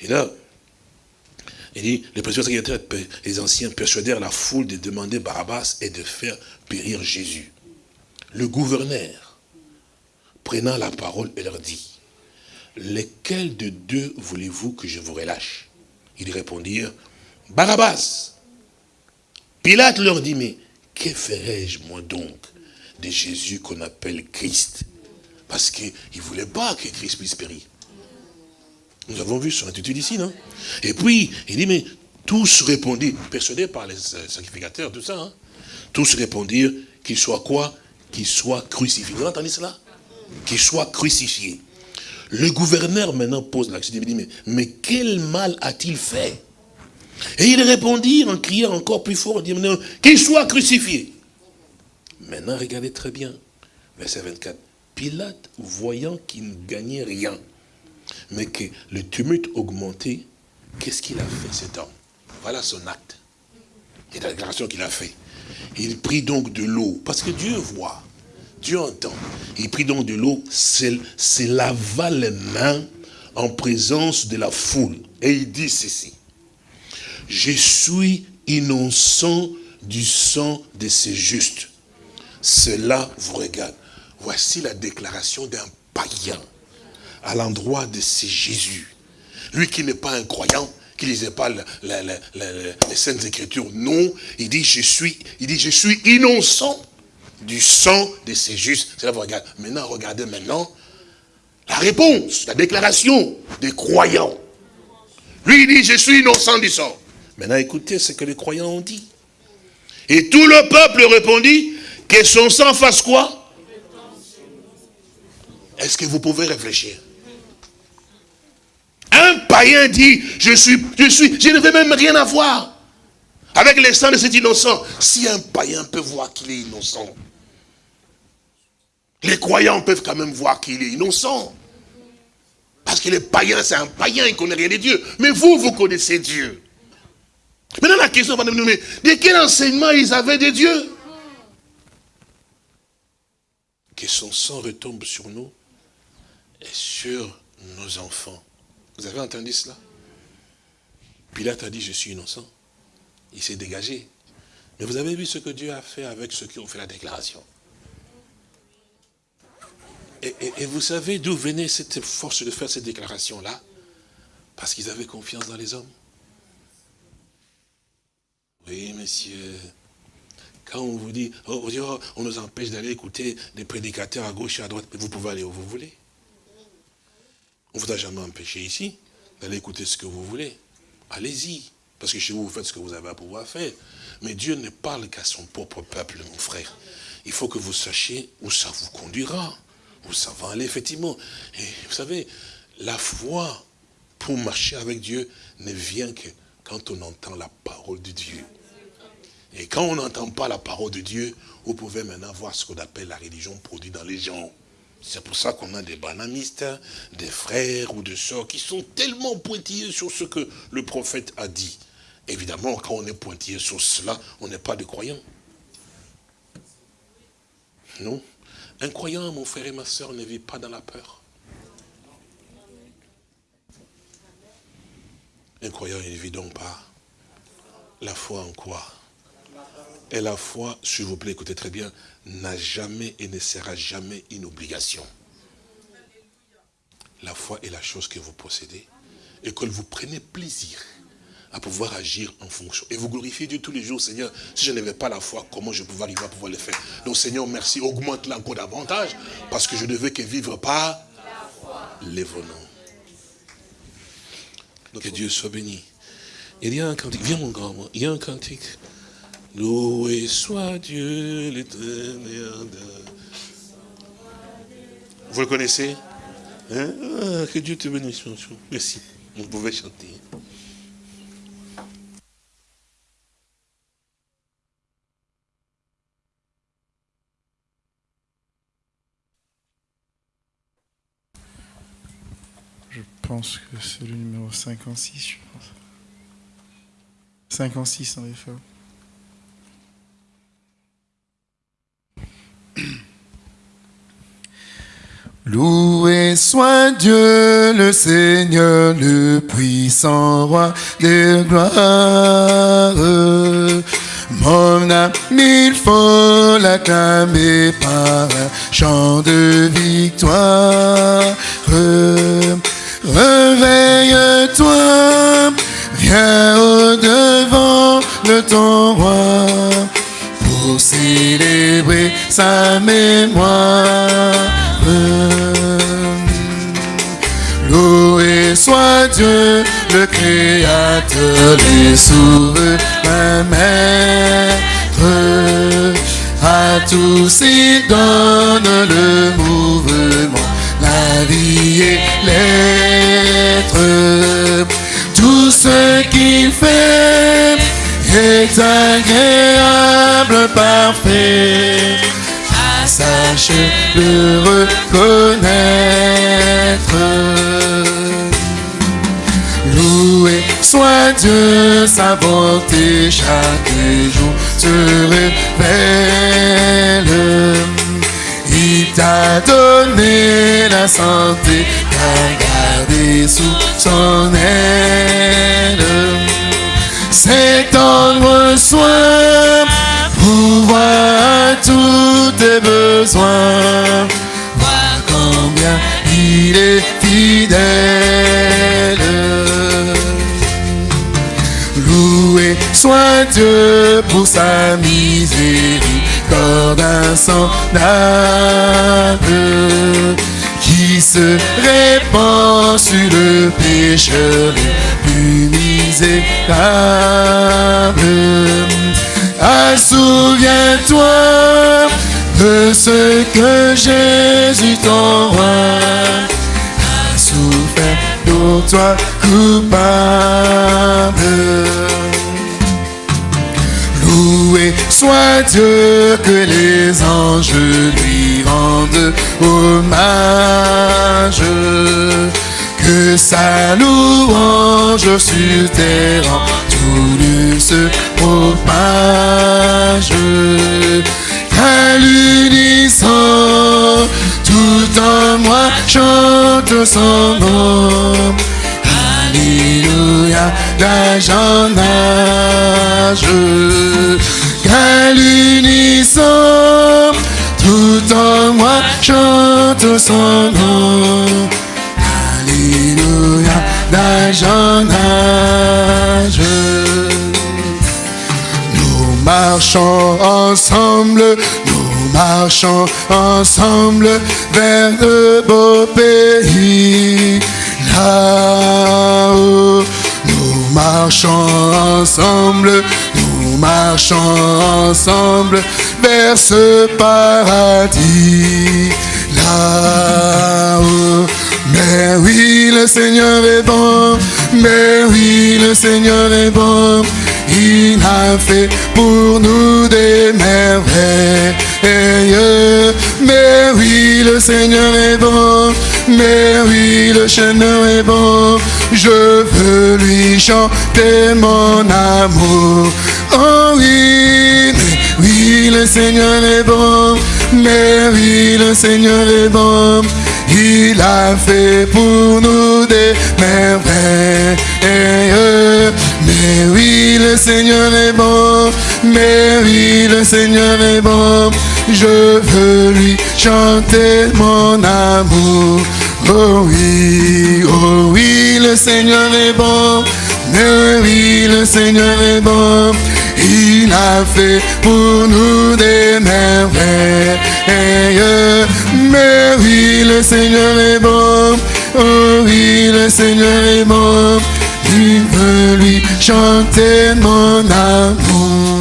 Et là, il les les anciens persuadèrent la foule de demander Barabbas et de faire périr Jésus. Le gouverneur, prenant la parole, et leur dit, lesquels de deux voulez-vous que je vous relâche? Ils répondirent, Barabbas. Pilate leur dit, mais que ferais-je moi donc de Jésus qu'on appelle Christ? Parce qu'il ne voulait pas que Christ puisse périr. Nous avons vu son attitude ici, non? Et puis, il dit, mais tous répondirent, persuadés par les sacrificateurs, tout ça, hein, tous répondirent qu'il soit quoi? Qu'il soit crucifié. Vous entendez cela? Qu'il soit crucifié. Le gouverneur maintenant pose la question, il dit, mais, mais quel mal a-t-il fait? Et il répondit en criant encore plus fort, dit, qu'il soit crucifié. Maintenant, regardez très bien, verset 24. Pilate, voyant qu'il ne gagnait rien, mais que le tumulte augmentait, qu'est-ce qu'il a fait cet homme? Voilà son acte. Et la déclaration qu'il a fait. Il prit donc de l'eau, parce que Dieu voit. Dieu entend. Il prit donc de l'eau, c'est lava les mains en présence de la foule. Et il dit ceci. Je suis innocent du sang de ces justes. Cela vous regarde. Voici la déclaration d'un païen à l'endroit de ces Jésus. Lui qui n'est pas un croyant, qui ne lisait pas les Saintes Écritures, non, il dit, je suis, il dit, je suis innocent du sang de ces justes. C'est là vous regardez. Maintenant, regardez maintenant la réponse, la déclaration des croyants. Lui, il dit, je suis innocent du sang. Maintenant, écoutez ce que les croyants ont dit. Et tout le peuple répondit, que son sang fasse quoi? Est-ce que vous pouvez réfléchir? Un païen dit, je suis, je suis, je ne veux même rien avoir avec les sang de cet innocent. Si un païen peut voir qu'il est innocent, les croyants peuvent quand même voir qu'il est innocent. Parce que les païens, c'est un païen, il ne connaît rien de Dieu. Mais vous, vous connaissez Dieu. Maintenant, la question va nous mais de quel enseignement ils avaient de Dieu? Que son sang retombe sur nous et sur nos enfants. Vous avez entendu cela? Pilate a dit, je suis innocent. Il s'est dégagé. Mais vous avez vu ce que Dieu a fait avec ceux qui ont fait la déclaration. Et, vous savez d'où venait cette force de faire cette déclaration-là Parce qu'ils avaient confiance dans les hommes. Oui, monsieur. Quand on vous dit, oh, oh, on nous empêche d'aller écouter des prédicateurs à gauche et à droite, mais vous pouvez aller où vous voulez. On ne vous a jamais empêché ici d'aller écouter ce que vous voulez. Allez-y. Parce que chez vous, vous faites ce que vous avez à pouvoir faire. Mais Dieu ne parle qu'à son propre peuple, mon frère. Il faut que vous sachiez où ça vous conduira. Où ça va aller, effectivement. Et vous savez, la foi pour marcher avec Dieu ne vient que quand on entend la parole de Dieu. Et quand on n'entend pas la parole de Dieu, vous pouvez maintenant voir ce qu'on appelle la religion produite dans les gens. C'est pour ça qu'on a des banamistes, des frères ou des sœurs qui sont tellement pointillés sur ce que le prophète a dit. Évidemment, quand on est pointillé sur cela, on n'est pas des croyants. Non. Un croyant, mon frère et ma soeur, ne vit pas dans la peur. Un croyant, il ne vit donc pas. La foi en quoi? Et la foi, s'il vous plaît, écoutez très bien, n'a jamais et ne sera jamais une obligation. La foi est la chose que vous possédez et que vous prenez plaisir à pouvoir agir en fonction. Et vous glorifiez Dieu tous les jours, Seigneur. Si je n'avais pas la foi, comment je pouvais arriver à pouvoir le faire? Donc Seigneur, merci, augmente-la encore davantage, parce que je ne veux que vivre par les venons. Que Dieu soit béni. Il y a un cantique, viens mon grand, il y a un cantique. Loué soit Dieu l'éternel. Vous le connaissez hein? ah, Que Dieu te bénisse. Merci. Vous pouvez chanter. Je pense que c'est le numéro 56, je pense. 56 en effet. Loué soit Dieu le Seigneur, le puissant roi des gloires. Mon âme, il faut l'acclamer par un chant de victoire. Réveille-toi, viens au devant de ton roi pour célébrer sa mémoire. Loué soit Dieu, le Créateur, les souverains maîtres. À tous il donne le mouvement, la vie et l'être. Tout ce qu'il fait est agréable, parfait. Sache le reconnaître. Loué soit Dieu, sa bonté chaque jour se révèle. Il t'a donné la santé, t'a gardé sous son aile. C'est tendre soin, tes besoins. Vois combien il est fidèle. Loué soit Dieu pour sa miséricorde insondable qui se répand sur le pécheur le plus misérable. Ah, souviens-toi de ce que Jésus ton roi a souffert pour toi coupable. Loué soit Dieu que les anges lui rendent hommage. Que sa louange sur terre en tout lieu se propage. Alléluia, d'âge en âge. Tout en moi chante son nom. Alléluia, d'âge en. Nous marchons ensemble, nous marchons ensemble vers le beau pays. Là-haut, nous marchons ensemble, nous marchons ensemble vers ce paradis là-haut. Mais oui, le Seigneur est bon, mais oui, le Seigneur est bon. Il a fait pour nous des merveilles. Mais oui, le Seigneur est bon, mais oui, le Seigneur est bon. Je veux lui chanter mon amour. Oh oui, mais oui, le Seigneur est bon, mais oui, le Seigneur est bon. Il a fait pour nous des merveilles. Mais oui, le Seigneur est bon. Mais oui, le Seigneur est bon. Je veux lui chanter mon amour. Oh oui, oh oui, le Seigneur est bon. Mais oui, le Seigneur est bon. Il a fait pour nous des merveilles. Mais oui, le Seigneur est bon. Oh oui, le Seigneur est bon. Il veut lui chanter mon amour.